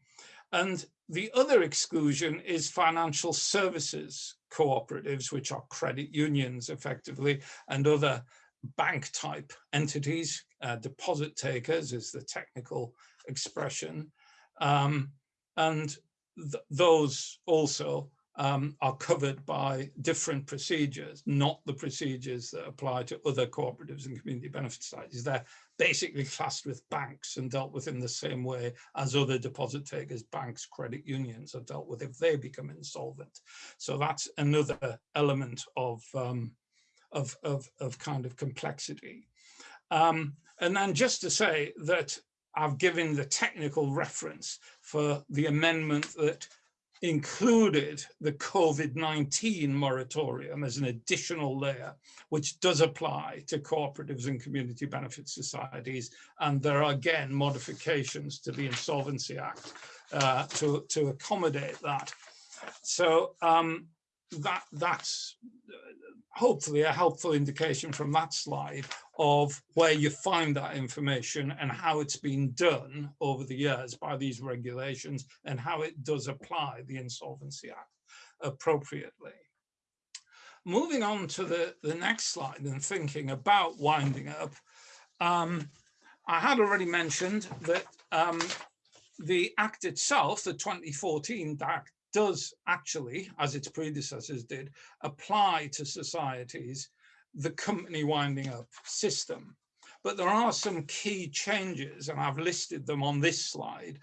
And the other exclusion is financial services cooperatives, which are credit unions effectively, and other bank type entities, uh, deposit takers is the technical expression. Um, and th those also um, are covered by different procedures, not the procedures that apply to other cooperatives and community benefit societies. They're basically classed with banks and dealt with in the same way as other deposit takers, banks, credit unions are dealt with if they become insolvent. So that's another element of, um, of, of, of, kind of complexity. Um, and then just to say that I've given the technical reference for the amendment that included the COVID-19 moratorium as an additional layer, which does apply to cooperatives and community benefit societies. And there are again modifications to the Insolvency Act uh, to, to accommodate that. So um, that that's hopefully a helpful indication from that slide of where you find that information and how it's been done over the years by these regulations and how it does apply the Insolvency Act appropriately. Moving on to the, the next slide and thinking about winding up, um, I had already mentioned that um, the Act itself, the 2014 Act, does actually, as its predecessors did, apply to societies the company winding up system. But there are some key changes, and I've listed them on this slide,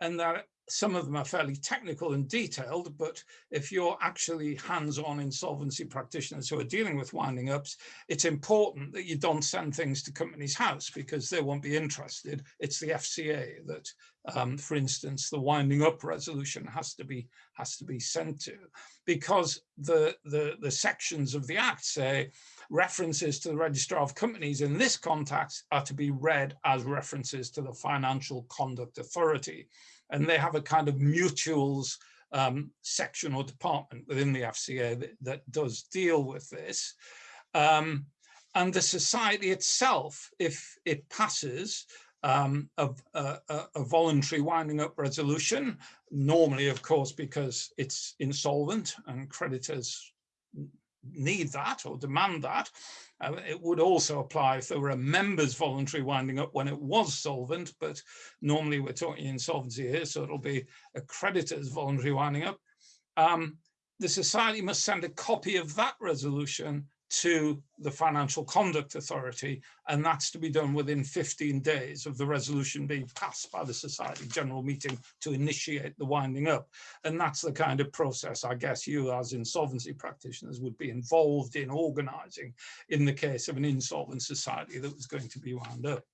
and that some of them are fairly technical and detailed, but if you're actually hands-on insolvency practitioners who are dealing with winding ups, it's important that you don't send things to Companies House because they won't be interested. It's the FCA that, um, for instance, the winding up resolution has to be has to be sent to, because the the the sections of the Act say references to the registrar of companies in this context are to be read as references to the Financial Conduct Authority and they have a kind of mutuals um, section or department within the FCA that, that does deal with this. Um, and the society itself, if it passes, um, uh, a, a voluntary winding up resolution, normally, of course, because it's insolvent and creditors need that or demand that. Uh, it would also apply if there were a member's voluntary winding up when it was solvent, but normally we're talking insolvency here, so it'll be a creditor's voluntary winding up. Um, the society must send a copy of that resolution to the Financial Conduct Authority, and that's to be done within 15 days of the resolution being passed by the Society General Meeting to initiate the winding up. And that's the kind of process I guess you as insolvency practitioners would be involved in organising in the case of an insolvent society that was going to be wound up.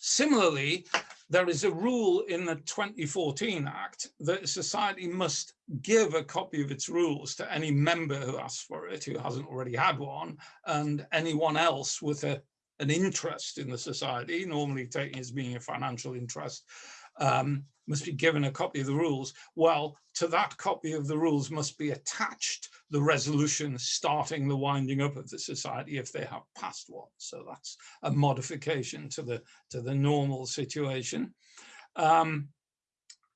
Similarly, there is a rule in the 2014 Act that a society must give a copy of its rules to any member who asks for it, who hasn't already had one, and anyone else with a, an interest in the society, normally taken as being a financial interest, um, must be given a copy of the rules. Well, to that copy of the rules must be attached the resolution starting the winding up of the society if they have passed one. So that's a modification to the, to the normal situation. Um,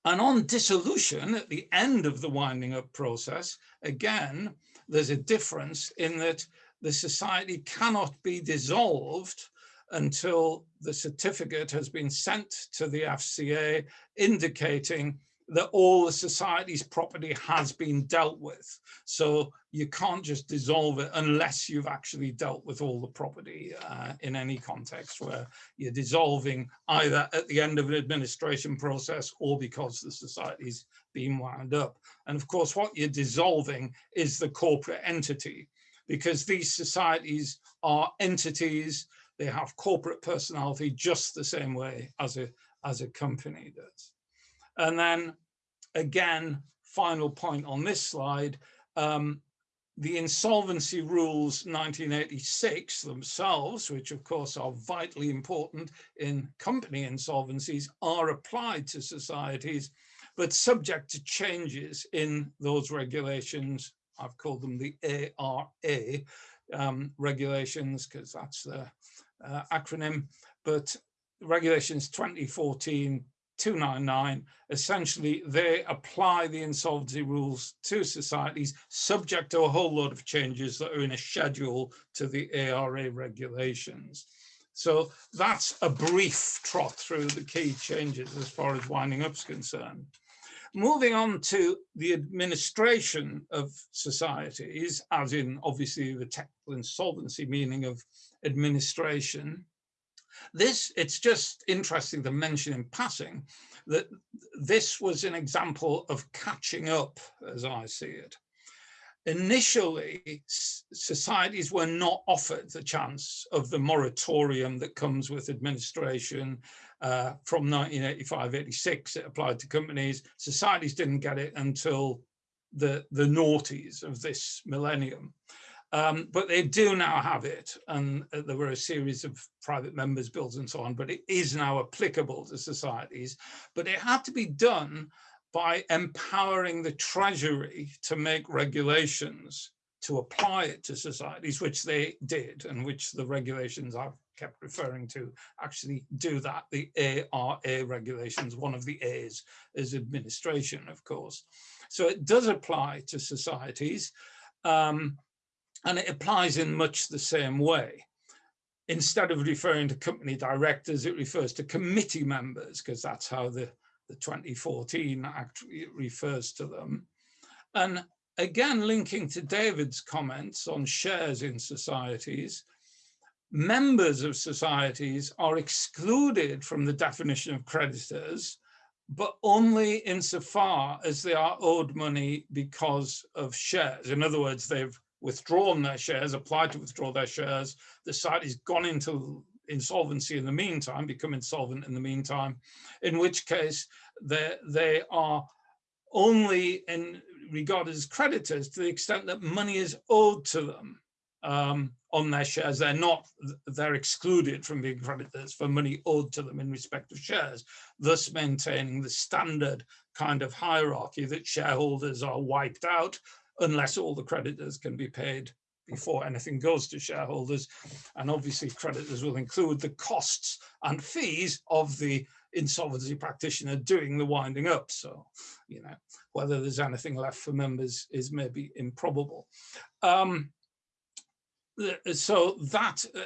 and on dissolution, at the end of the winding up process, again, there's a difference in that the society cannot be dissolved until the certificate has been sent to the FCA indicating that all the society's property has been dealt with. So you can't just dissolve it unless you've actually dealt with all the property uh, in any context where you're dissolving either at the end of an administration process or because the society's been wound up. And of course, what you're dissolving is the corporate entity because these societies are entities they have corporate personality just the same way as a, as a company does. And then again, final point on this slide, um, the insolvency rules 1986 themselves, which of course are vitally important in company insolvencies, are applied to societies, but subject to changes in those regulations. I've called them the ARA um, regulations because that's the uh, acronym, but regulations 2014 299, essentially they apply the insolvency rules to societies subject to a whole lot of changes that are in a schedule to the ARA regulations. So that's a brief trot through the key changes as far as winding up is concerned. Moving on to the administration of societies, as in obviously the technical insolvency meaning of administration. This, it's just interesting to mention in passing that this was an example of catching up, as I see it. Initially, societies were not offered the chance of the moratorium that comes with administration uh, from 1985-86. It applied to companies. Societies didn't get it until the, the noughties of this millennium. Um, but they do now have it, and uh, there were a series of private members bills and so on, but it is now applicable to societies. But it had to be done by empowering the Treasury to make regulations to apply it to societies, which they did, and which the regulations I've kept referring to actually do that. The ARA regulations, one of the A's is administration, of course. So it does apply to societies. Um, and it applies in much the same way. Instead of referring to company directors, it refers to committee members, because that's how the, the 2014 Act refers to them. And again, linking to David's comments on shares in societies, members of societies are excluded from the definition of creditors, but only insofar as they are owed money because of shares. In other words, they've withdrawn their shares, applied to withdraw their shares. The site has gone into insolvency in the meantime, become insolvent in the meantime, in which case they, they are only in regarded as creditors to the extent that money is owed to them um, on their shares. They're not, they're excluded from being creditors for money owed to them in respect of shares, thus maintaining the standard kind of hierarchy that shareholders are wiped out unless all the creditors can be paid before anything goes to shareholders. And obviously creditors will include the costs and fees of the insolvency practitioner doing the winding up. So, you know, whether there's anything left for members is maybe improbable. Um, so that uh,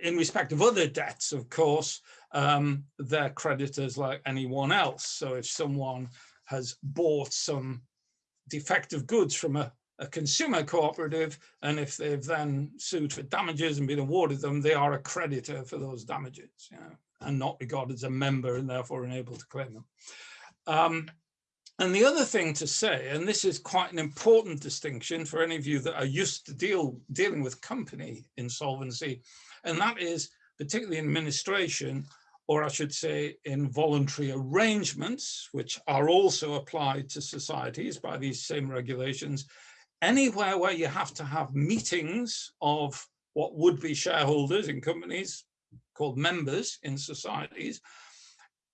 in respect of other debts, of course, um, they're creditors like anyone else. So if someone has bought some defective goods from a, a consumer cooperative, and if they've then sued for damages and been awarded them, they are a creditor for those damages, you know, and not regarded as a member and therefore unable to claim them. Um, and the other thing to say, and this is quite an important distinction for any of you that are used to deal dealing with company insolvency, and that is particularly in administration, or I should say in voluntary arrangements, which are also applied to societies by these same regulations, anywhere where you have to have meetings of what would be shareholders in companies called members in societies,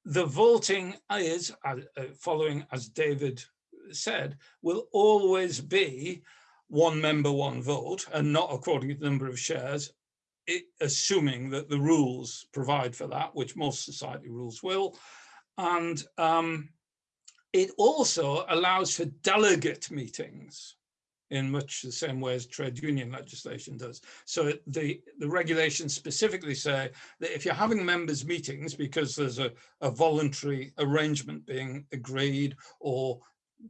the voting is, uh, uh, following as David said, will always be one member, one vote, and not according to the number of shares, it, assuming that the rules provide for that, which most society rules will. And um, it also allows for delegate meetings in much the same way as trade union legislation does. So the, the regulations specifically say that if you're having members meetings because there's a, a voluntary arrangement being agreed or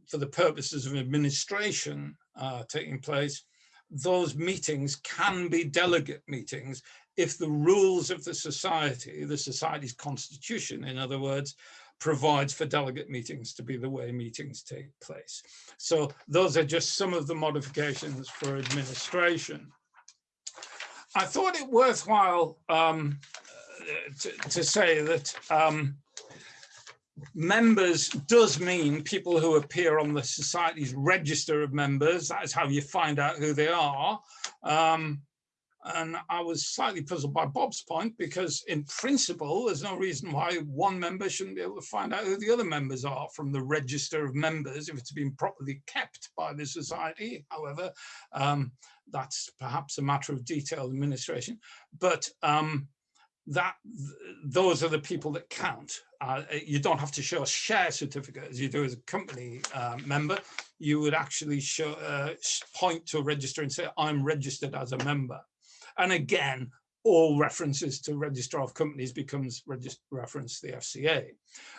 for the purposes of administration uh, taking place, those meetings can be delegate meetings if the rules of the society, the society's constitution, in other words, provides for delegate meetings to be the way meetings take place. So those are just some of the modifications for administration. I thought it worthwhile um, to, to, say that um, members does mean people who appear on the society's register of members. That is how you find out who they are. Um, and I was slightly puzzled by Bob's point because in principle, there's no reason why one member shouldn't be able to find out who the other members are from the register of members if it's been properly kept by the society. However, um, that's perhaps a matter of detailed administration, but um, that those are the people that count. Uh, you don't have to show a share certificate as you do as a company uh, member. You would actually show, uh, point to a register and say, I'm registered as a member. And again, all references to registrar of companies becomes reference to the FCA.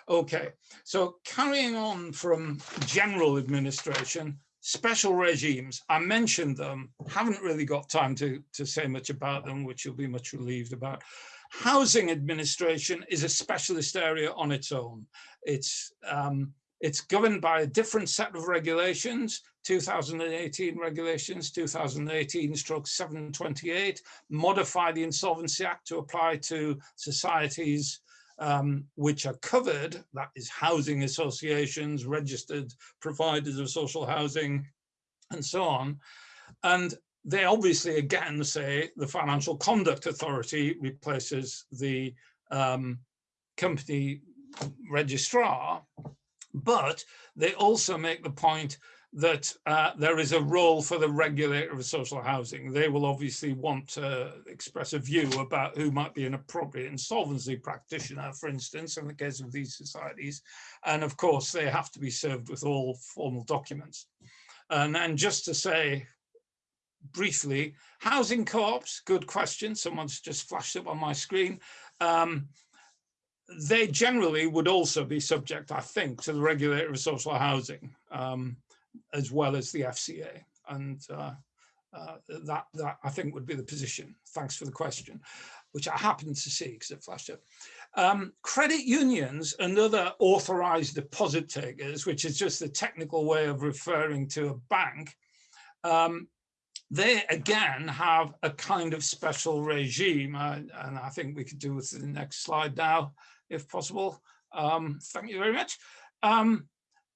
Okay, so carrying on from general administration, special regimes, I mentioned them, haven't really got time to, to say much about them, which you'll be much relieved about. Housing administration is a specialist area on its own. It's um, it's governed by a different set of regulations, 2018 regulations, 2018 stroke 728, modify the Insolvency Act to apply to societies um, which are covered, that is housing associations, registered providers of social housing, and so on. And they obviously again say the Financial Conduct Authority replaces the um, company registrar, but they also make the point that uh, there is a role for the regulator of social housing. They will obviously want to express a view about who might be an appropriate insolvency practitioner, for instance, in the case of these societies. And of course, they have to be served with all formal documents. And, and just to say briefly, housing co-ops, good question. Someone's just flashed up on my screen. Um, they generally would also be subject, I think, to the regulator of social housing, um, as well as the FCA. And uh, uh, that, that, I think, would be the position. Thanks for the question, which I happened to see because it flashed up. Um, credit unions and other authorized deposit takers, which is just the technical way of referring to a bank, um, they again have a kind of special regime, uh, and I think we could do with the next slide now if possible. Um, thank you very much. Um,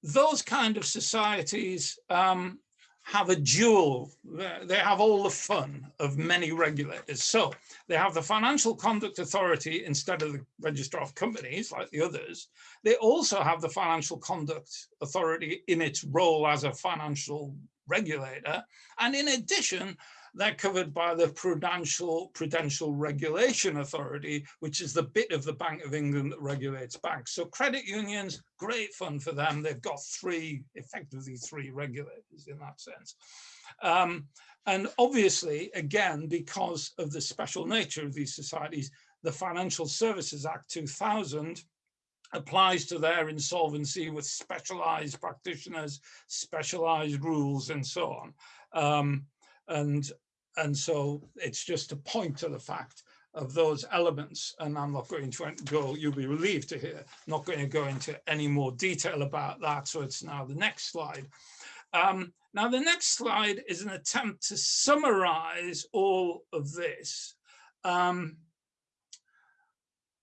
those kind of societies um, have a dual, they have all the fun of many regulators. So they have the Financial Conduct Authority instead of the Registrar of Companies like the others. They also have the Financial Conduct Authority in its role as a financial regulator. And in addition, they're covered by the Prudential Prudential Regulation Authority, which is the bit of the Bank of England that regulates banks. So credit unions, great fun for them. They've got three, effectively three regulators in that sense. Um, and obviously, again, because of the special nature of these societies, the Financial Services Act 2000 applies to their insolvency with specialized practitioners, specialized rules and so on. Um, and, and so it's just to point to the fact of those elements and I'm not going to go, you'll be relieved to hear, not going to go into any more detail about that. So it's now the next slide. Um, now the next slide is an attempt to summarize all of this. Um,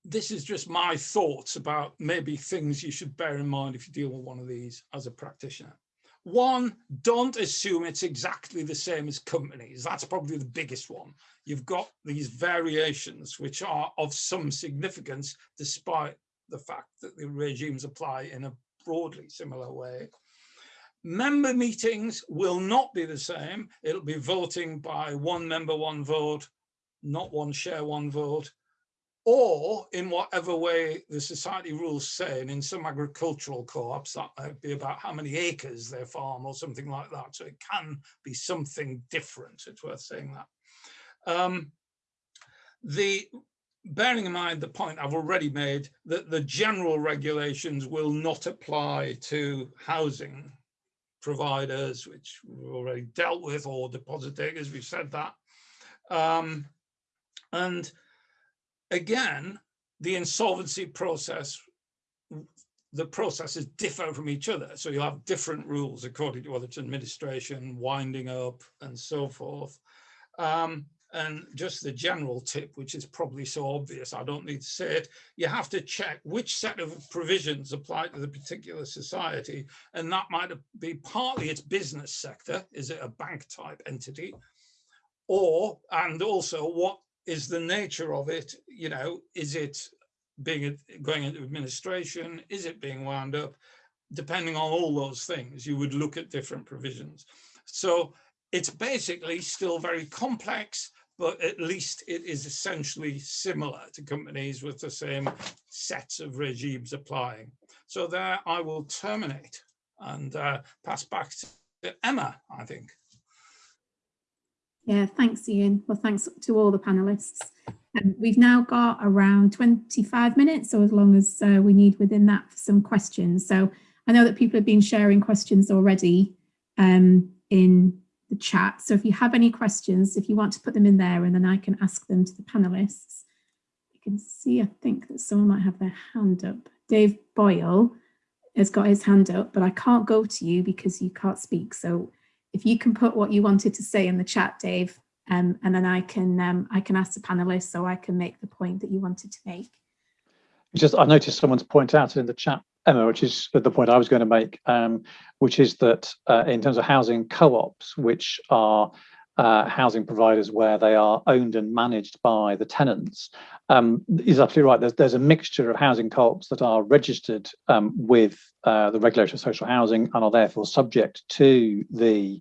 this is just my thoughts about maybe things you should bear in mind if you deal with one of these as a practitioner. One, don't assume it's exactly the same as companies. That's probably the biggest one. You've got these variations which are of some significance despite the fact that the regimes apply in a broadly similar way. Member meetings will not be the same. It'll be voting by one member, one vote, not one share, one vote or in whatever way the society rules say, and in some agricultural co-ops, that might be about how many acres they farm or something like that. So it can be something different. It's worth saying that. Um, the bearing in mind the point I've already made that the general regulations will not apply to housing providers, which we've already dealt with, or deposit takers, we've said that. Um, and again, the insolvency process, the processes differ from each other. So you'll have different rules according to whether it's administration, winding up, and so forth. Um, and just the general tip, which is probably so obvious, I don't need to say it, you have to check which set of provisions apply to the particular society. And that might be partly its business sector, is it a bank type entity? Or, and also what is the nature of it, you know, is it being going into administration? Is it being wound up? Depending on all those things, you would look at different provisions. So it's basically still very complex, but at least it is essentially similar to companies with the same sets of regimes applying. So there I will terminate and uh, pass back to Emma, I think. Yeah, thanks, Ian. Well, thanks to all the panelists. Um, we've now got around 25 minutes, or as long as uh, we need within that for some questions. So I know that people have been sharing questions already um, in the chat. So if you have any questions, if you want to put them in there and then I can ask them to the panelists. You can see, I think that someone might have their hand up. Dave Boyle has got his hand up, but I can't go to you because you can't speak. So if you can put what you wanted to say in the chat, Dave, um, and then I can um, I can ask the panelists so I can make the point that you wanted to make. Just I noticed someone's point out in the chat, Emma, which is the point I was going to make, um, which is that uh, in terms of housing co-ops, which are uh, housing providers where they are owned and managed by the tenants, um, is absolutely right. There's, there's a mixture of housing co-ops that are registered um, with uh, the regulator of social housing and are therefore subject to the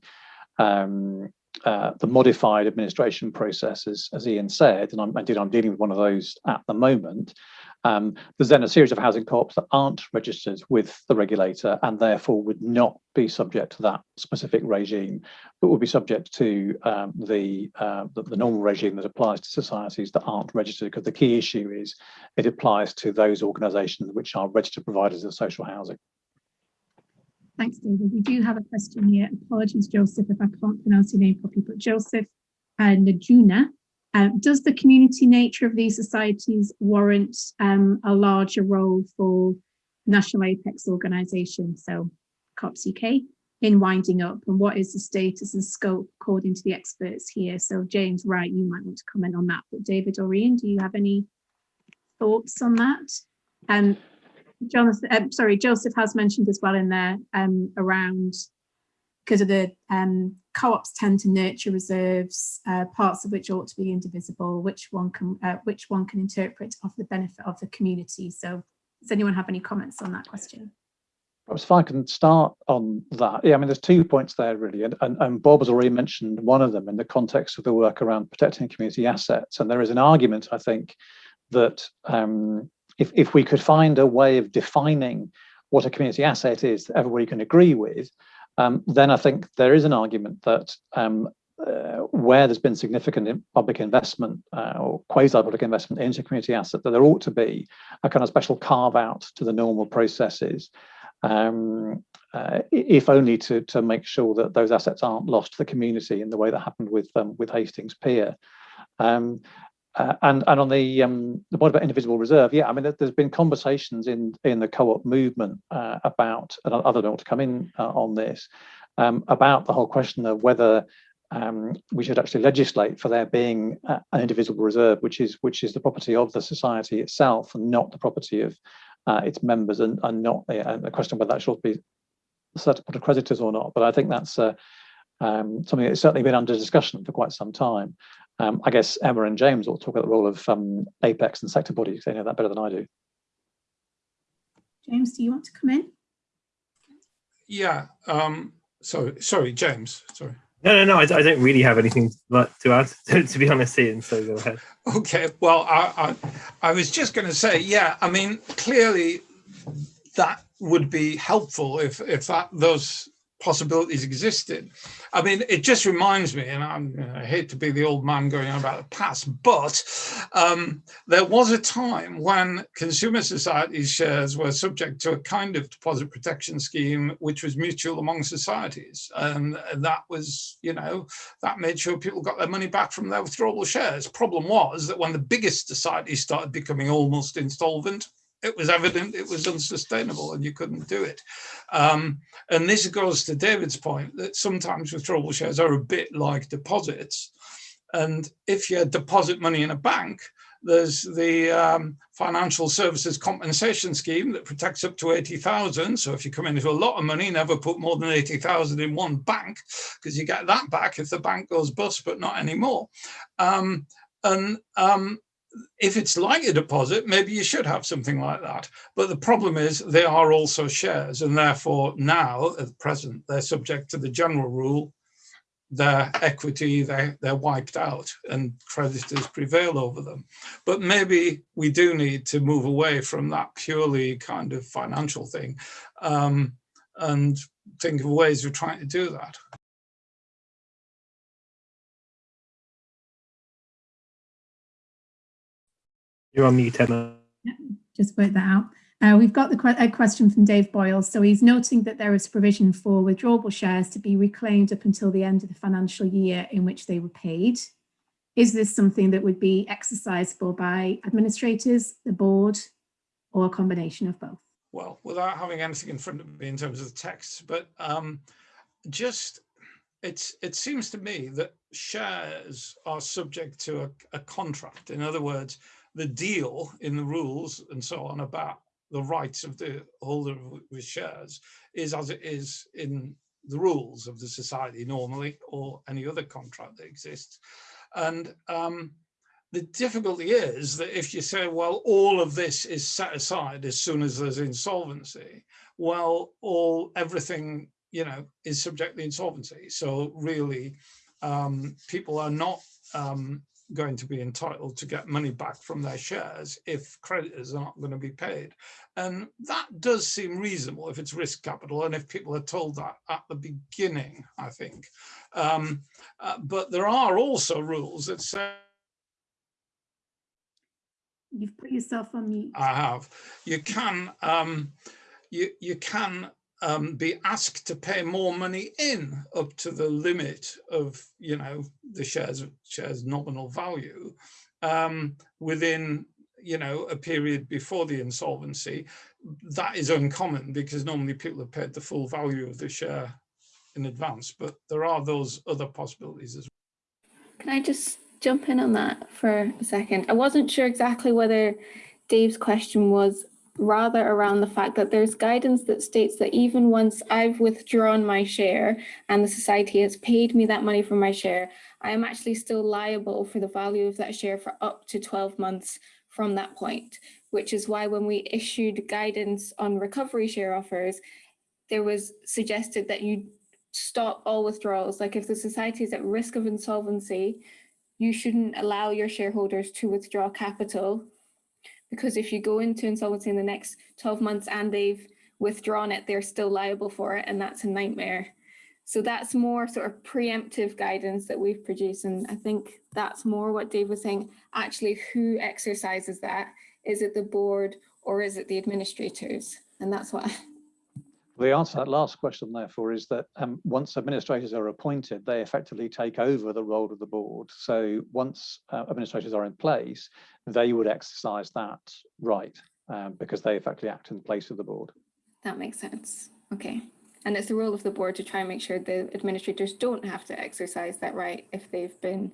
um, uh, the modified administration processes, as, Ian said, and I'm, indeed I'm dealing with one of those at the moment. Um, there's then a series of housing co-ops that aren't registered with the regulator and therefore would not be subject to that specific regime, but would be subject to um, the, uh, the, the normal regime that applies to societies that aren't registered. Because the key issue is it applies to those organisations which are registered providers of social housing. Thanks, David. We do have a question here. Apologies, Joseph, if I can't pronounce your name properly, but Joseph uh, Najuna um, does the community nature of these societies warrant um, a larger role for national apex organisation, so Co-ops UK, in winding up? And what is the status and scope according to the experts here? So James Wright, you might want to comment on that, but David or Ian, do you have any thoughts on that? Um, Jonathan, um, sorry, Joseph has mentioned as well in there um, around because of the um, co-ops tend to nurture reserves, uh, parts of which ought to be indivisible, which one can uh, which one can interpret of the benefit of the community. So does anyone have any comments on that question? Perhaps if I can start on that. Yeah, I mean, there's two points there really, and, and, and Bob has already mentioned one of them in the context of the work around protecting community assets. And there is an argument, I think, that um, if, if we could find a way of defining what a community asset is that everybody can agree with, um, then I think there is an argument that um, uh, where there's been significant public investment uh, or quasi-public investment into community asset, that there ought to be a kind of special carve out to the normal processes um, uh, if only to, to make sure that those assets aren't lost to the community in the way that happened with um, with Hastings Pier. Um, uh, and and on the um, the point about indivisible reserve, yeah, I mean, there's been conversations in in the co-op movement uh, about, and other don't want to come in uh, on this, um, about the whole question of whether um, we should actually legislate for there being an indivisible reserve, which is which is the property of the society itself and not the property of uh, its members and, and not uh, a question whether that should be up to creditors or not. But I think that's uh, um, something that's certainly been under discussion for quite some time. Um, I guess Emma and James will talk about the role of um, Apex and sector bodies. They know that better than I do. James, do you want to come in? Yeah. Um, sorry, sorry, James. Sorry. No, no, no. I, I don't really have anything to add, to, to be honest, Ian. So go ahead. Okay. Well, I, I, I was just going to say, yeah. I mean, clearly, that would be helpful if if that those possibilities existed. I mean, it just reminds me, and i hate to be the old man going on about the past, but um, there was a time when consumer society shares were subject to a kind of deposit protection scheme, which was mutual among societies. And that was, you know, that made sure people got their money back from their withdrawable shares. Problem was that when the biggest societies started becoming almost insolvent, it was evident it was unsustainable and you couldn't do it. Um, and this goes to David's point that sometimes withdrawal shares are a bit like deposits. And if you deposit money in a bank, there's the um, financial services compensation scheme that protects up to 80,000. So if you come into a lot of money, never put more than 80,000 in one bank because you get that back if the bank goes bust, but not anymore. Um, and um, if it's like a deposit, maybe you should have something like that. But the problem is they are also shares and therefore now at present, they're subject to the general rule, their equity, they're, they're wiped out and creditors prevail over them. But maybe we do need to move away from that purely kind of financial thing um, and think of ways of trying to do that. You're on mute, Emma. just work that out. Uh, we've got the que a question from Dave Boyle. So he's noting that there is provision for withdrawable shares to be reclaimed up until the end of the financial year in which they were paid. Is this something that would be exercisable by administrators, the board, or a combination of both? Well, without having anything in front of me in terms of the text, but um, just it's it seems to me that shares are subject to a, a contract. In other words, the deal in the rules and so on about the rights of the holder with shares is as it is in the rules of the society normally or any other contract that exists. And um, the difficulty is that if you say, well, all of this is set aside as soon as there's insolvency, well, all everything, you know, is subject to insolvency. So really, um, people are not um, going to be entitled to get money back from their shares if creditors are not going to be paid. And that does seem reasonable if it's risk capital and if people are told that at the beginning, I think. Um, uh, but there are also rules that say You've put yourself on mute. I have. You can um, you you can um, be asked to pay more money in up to the limit of, you know, the shares shares nominal value um, within, you know, a period before the insolvency. That is uncommon because normally people have paid the full value of the share in advance, but there are those other possibilities as well. Can I just jump in on that for a second? I wasn't sure exactly whether Dave's question was rather around the fact that there's guidance that states that even once I've withdrawn my share and the society has paid me that money for my share, I am actually still liable for the value of that share for up to 12 months from that point, which is why when we issued guidance on recovery share offers, there was suggested that you stop all withdrawals. Like if the society is at risk of insolvency, you shouldn't allow your shareholders to withdraw capital because if you go into insolvency in the next 12 months and they've withdrawn it, they're still liable for it, and that's a nightmare. So that's more sort of preemptive guidance that we've produced. And I think that's more what Dave was saying. Actually, who exercises that? Is it the board or is it the administrators? And that's what The answer to that last question, therefore, is that um, once administrators are appointed, they effectively take over the role of the board. So once uh, administrators are in place, they would exercise that right um, because they effectively act in place of the board. that makes sense. Okay. And it's the role of the board to try and make sure the administrators don't have to exercise that right if they've been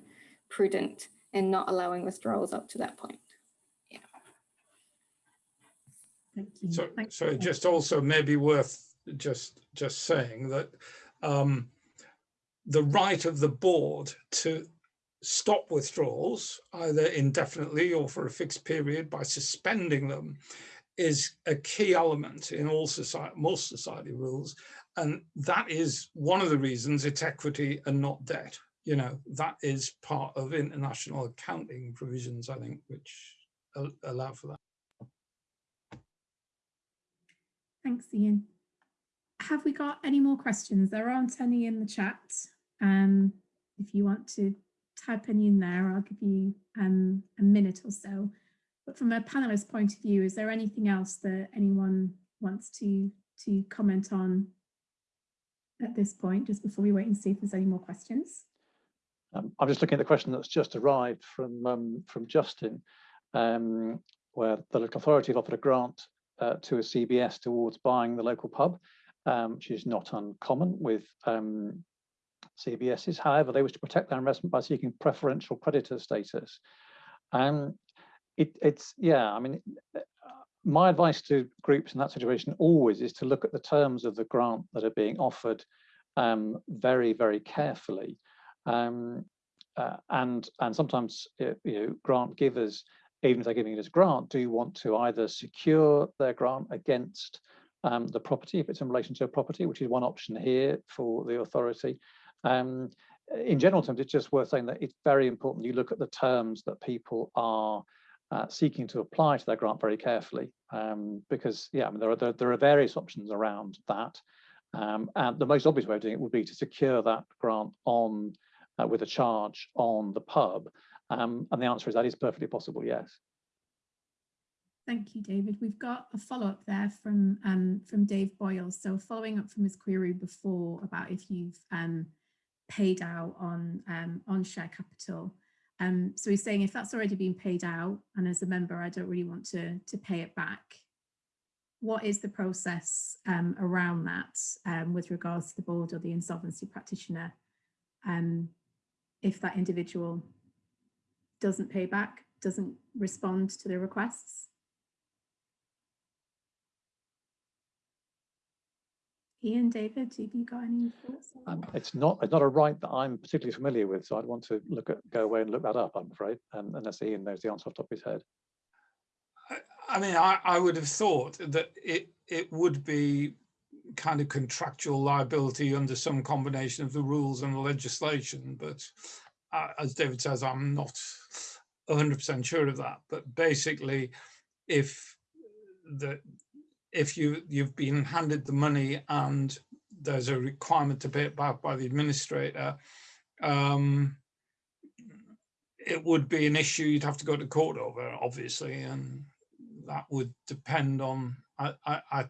prudent in not allowing withdrawals up to that point. Thank you. So, Thank so you. just also maybe worth just, just saying that um, the right of the board to stop withdrawals, either indefinitely or for a fixed period by suspending them, is a key element in all society, most society rules. And that is one of the reasons it's equity and not debt. You know, that is part of international accounting provisions, I think, which allow for that. Thanks, Ian. Have we got any more questions? There aren't any in the chat. Um, if you want to type any in there, I'll give you um, a minute or so. But from a panelist point of view, is there anything else that anyone wants to to comment on at this point, just before we wait and see if there's any more questions? Um, I'm just looking at the question that's just arrived from um, from Justin, um, where the local authority have offered a grant uh, to a CBS towards buying the local pub, um, which is not uncommon with um, CBSs. However, they wish to protect their investment by seeking preferential creditor status. Um, it, it's yeah, I mean, uh, my advice to groups in that situation always is to look at the terms of the grant that are being offered um, very, very carefully. Um, uh, and and sometimes uh, you know grant givers, even if they're giving it as grant, do want to either secure their grant against um, the property if it's in relation to a property, which is one option here for the authority. Um, in general terms, it's just worth saying that it's very important you look at the terms that people are uh, seeking to apply to their grant very carefully, um, because yeah, I mean there are there, there are various options around that, um, and the most obvious way of doing it would be to secure that grant on uh, with a charge on the pub, um, and the answer is that is perfectly possible. Yes. Thank you, David. We've got a follow-up there from um, from Dave Boyle. So following up from his query before about if you've um, paid out on um, on share capital. Um, so he's saying if that's already been paid out and as a member I don't really want to to pay it back, what is the process um, around that um, with regards to the board or the insolvency practitioner if that individual doesn't pay back, doesn't respond to the requests? Ian, David, have you got any thoughts? Um, it's not it's not a right that I'm particularly familiar with, so I'd want to look at go away and look that up. I'm afraid, um, unless Ian knows the answer off the top of his head. I- I mean, I, I would have thought that it, it would be kind of contractual liability under some combination of the rules and the legislation, but uh, as David says, I'm not hundred percent sure of that, but basically, if the, if you, you've been handed the money and there's a requirement to pay it back by the administrator, um, it would be an issue you'd have to go to court over, obviously, and that would depend on, I, I,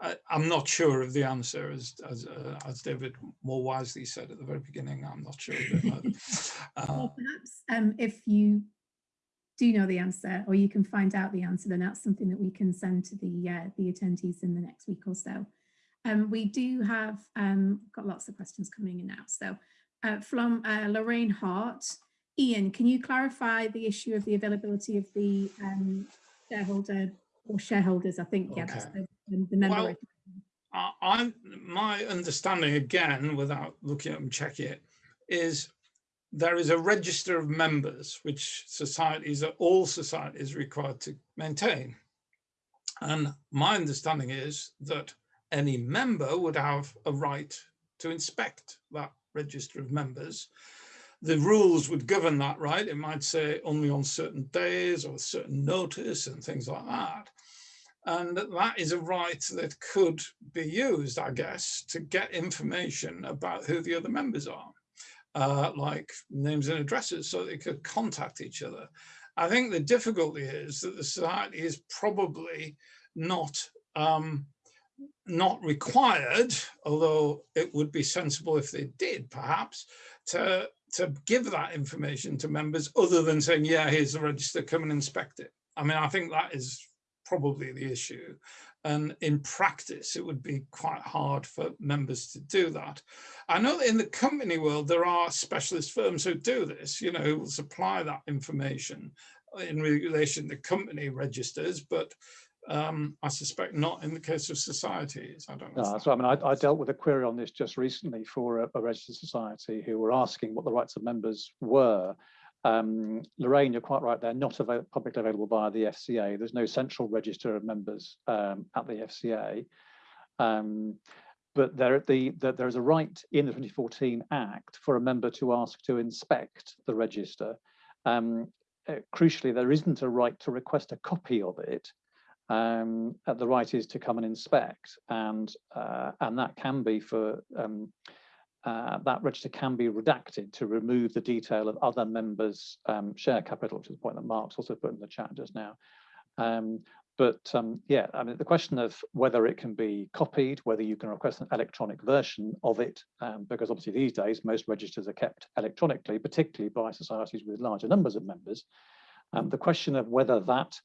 I, I'm not sure of the answer, as, as, uh, as David more wisely said at the very beginning, I'm not sure. of it either. Uh, perhaps um, if you do know the answer or you can find out the answer, then that's something that we can send to the uh, the attendees in the next week or so. Um, we do have um, got lots of questions coming in now. So uh, from uh, Lorraine Hart, Ian, can you clarify the issue of the availability of the um, shareholder or shareholders? I think, yeah, that's Okay. the, the member. Well, I, I'm, my understanding again, without looking at and checking it, is there is a register of members which societies, are all societies required to maintain. And my understanding is that any member would have a right to inspect that register of members. The rules would govern that right. It might say only on certain days or certain notice and things like that. And that is a right that could be used, I guess, to get information about who the other members are, uh, like names and addresses, so they could contact each other. I think the difficulty is that the society is probably not um, not required, although it would be sensible if they did, perhaps, to, to give that information to members other than saying, yeah, here's the register, come and inspect it. I mean, I think that is probably the issue. And in practice, it would be quite hard for members to do that. I know that in the company world, there are specialist firms who do this, you know, who will supply that information in relation to company registers, but um, I suspect not in the case of societies. I don't know. No, so I mean, I, I, dealt with a query on this just recently for a, a, registered society who were asking what the rights of members were. Um, Lorraine, you're quite right, they're not publicly available via the FCA. There's no central register of members um, at the FCA. Um, but there, the, the, there is a right in the 2014 Act for a member to ask to inspect the register. Um, uh, crucially, there isn't a right to request a copy of it um, the right is to come and inspect, and uh, and that can be for um, uh, that register can be redacted to remove the detail of other members' um, share capital, which is the point that Mark's also put in the chat just now. Um, but um, yeah, I mean, the question of whether it can be copied, whether you can request an electronic version of it, um, because obviously these days most registers are kept electronically, particularly by societies with larger numbers of members. Um, the question of whether that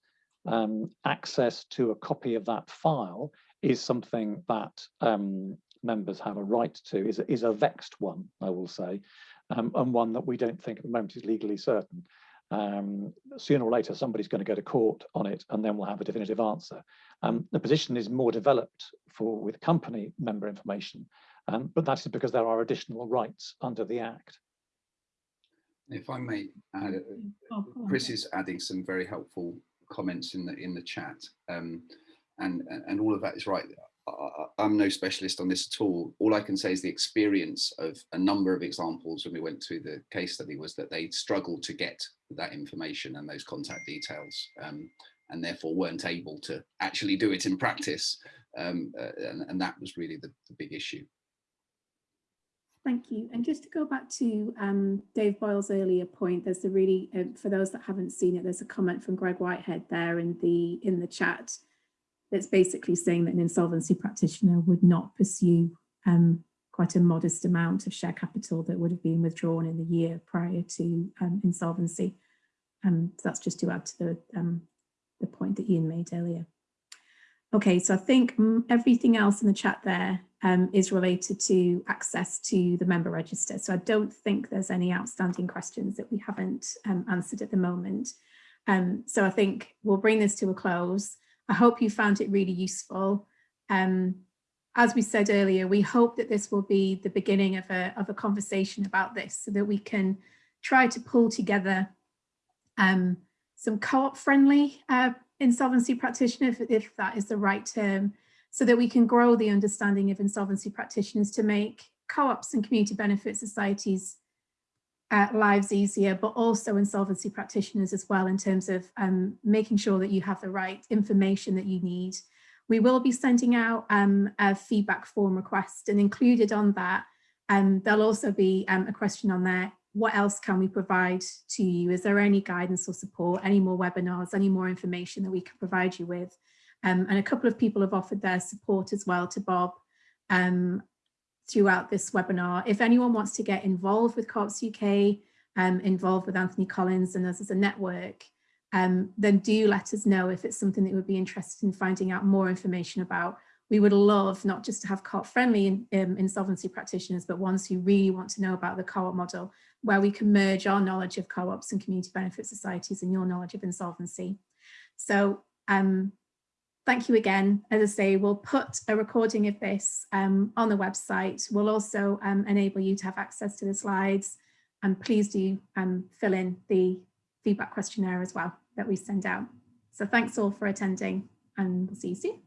um, access to a copy of that file is something that um, members have a right to, is, is a vexed one, I will say, um, and one that we don't think at the moment is legally certain. Um, sooner or later, somebody's going to go to court on it, and then we'll have a definitive answer. Um, the position is more developed for with company member information, um, but that is because there are additional rights under the Act. If I may add, uh, Chris is adding some very helpful comments in the in the chat, um, and and all of that is right. I, am no specialist on this at all. All I can say is the experience of a number of examples when we went through the case study was that they struggled to get that information and those contact details, um, and therefore weren't able to actually do it in practice. Um, uh, and, and, that was really the, the big issue. Thank you. And just to go back to um, Dave Boyle's earlier point, there's a really, uh, for those that haven't seen it, there's a comment from Greg Whitehead there in the in the chat that's basically saying that an insolvency practitioner would not pursue um, quite a modest amount of share capital that would have been withdrawn in the year prior to um, insolvency. Um, so that's just to add to the, um, the point that Ian made earlier. Okay, so I think mm, everything else in the chat there um, is related to access to the member register. So I don't think there's any outstanding questions that we haven't um, answered at the moment. Um, so I think we'll bring this to a close. I hope you found it really useful. Um, as we said earlier, we hope that this will be the beginning of a, of a conversation about this so that we can try to pull together um, some co-op friendly uh, insolvency practitioner, if, if that is the right term, so that we can grow the understanding of insolvency practitioners to make co-ops and community benefit societies uh, lives easier, but also insolvency practitioners as well in terms of um, making sure that you have the right information that you need. We will be sending out um, a feedback form request and included on that, um, there'll also be um, a question on there, what else can we provide to you? Is there any guidance or support, any more webinars, any more information that we can provide you with? Um, and a couple of people have offered their support as well to Bob um, throughout this webinar. If anyone wants to get involved with Co-ops UK, um, involved with Anthony Collins and us as a network, um, then do let us know if it's something that you would be interested in finding out more information about. We would love not just to have co-op friendly um, insolvency practitioners, but ones who really want to know about the co-op model, where we can merge our knowledge of co-ops and community benefit societies and your knowledge of insolvency. So um, thank you again. As I say, we'll put a recording of this um, on the website. We'll also um, enable you to have access to the slides and please do um, fill in the feedback questionnaire as well that we send out. So thanks all for attending and we'll see you soon.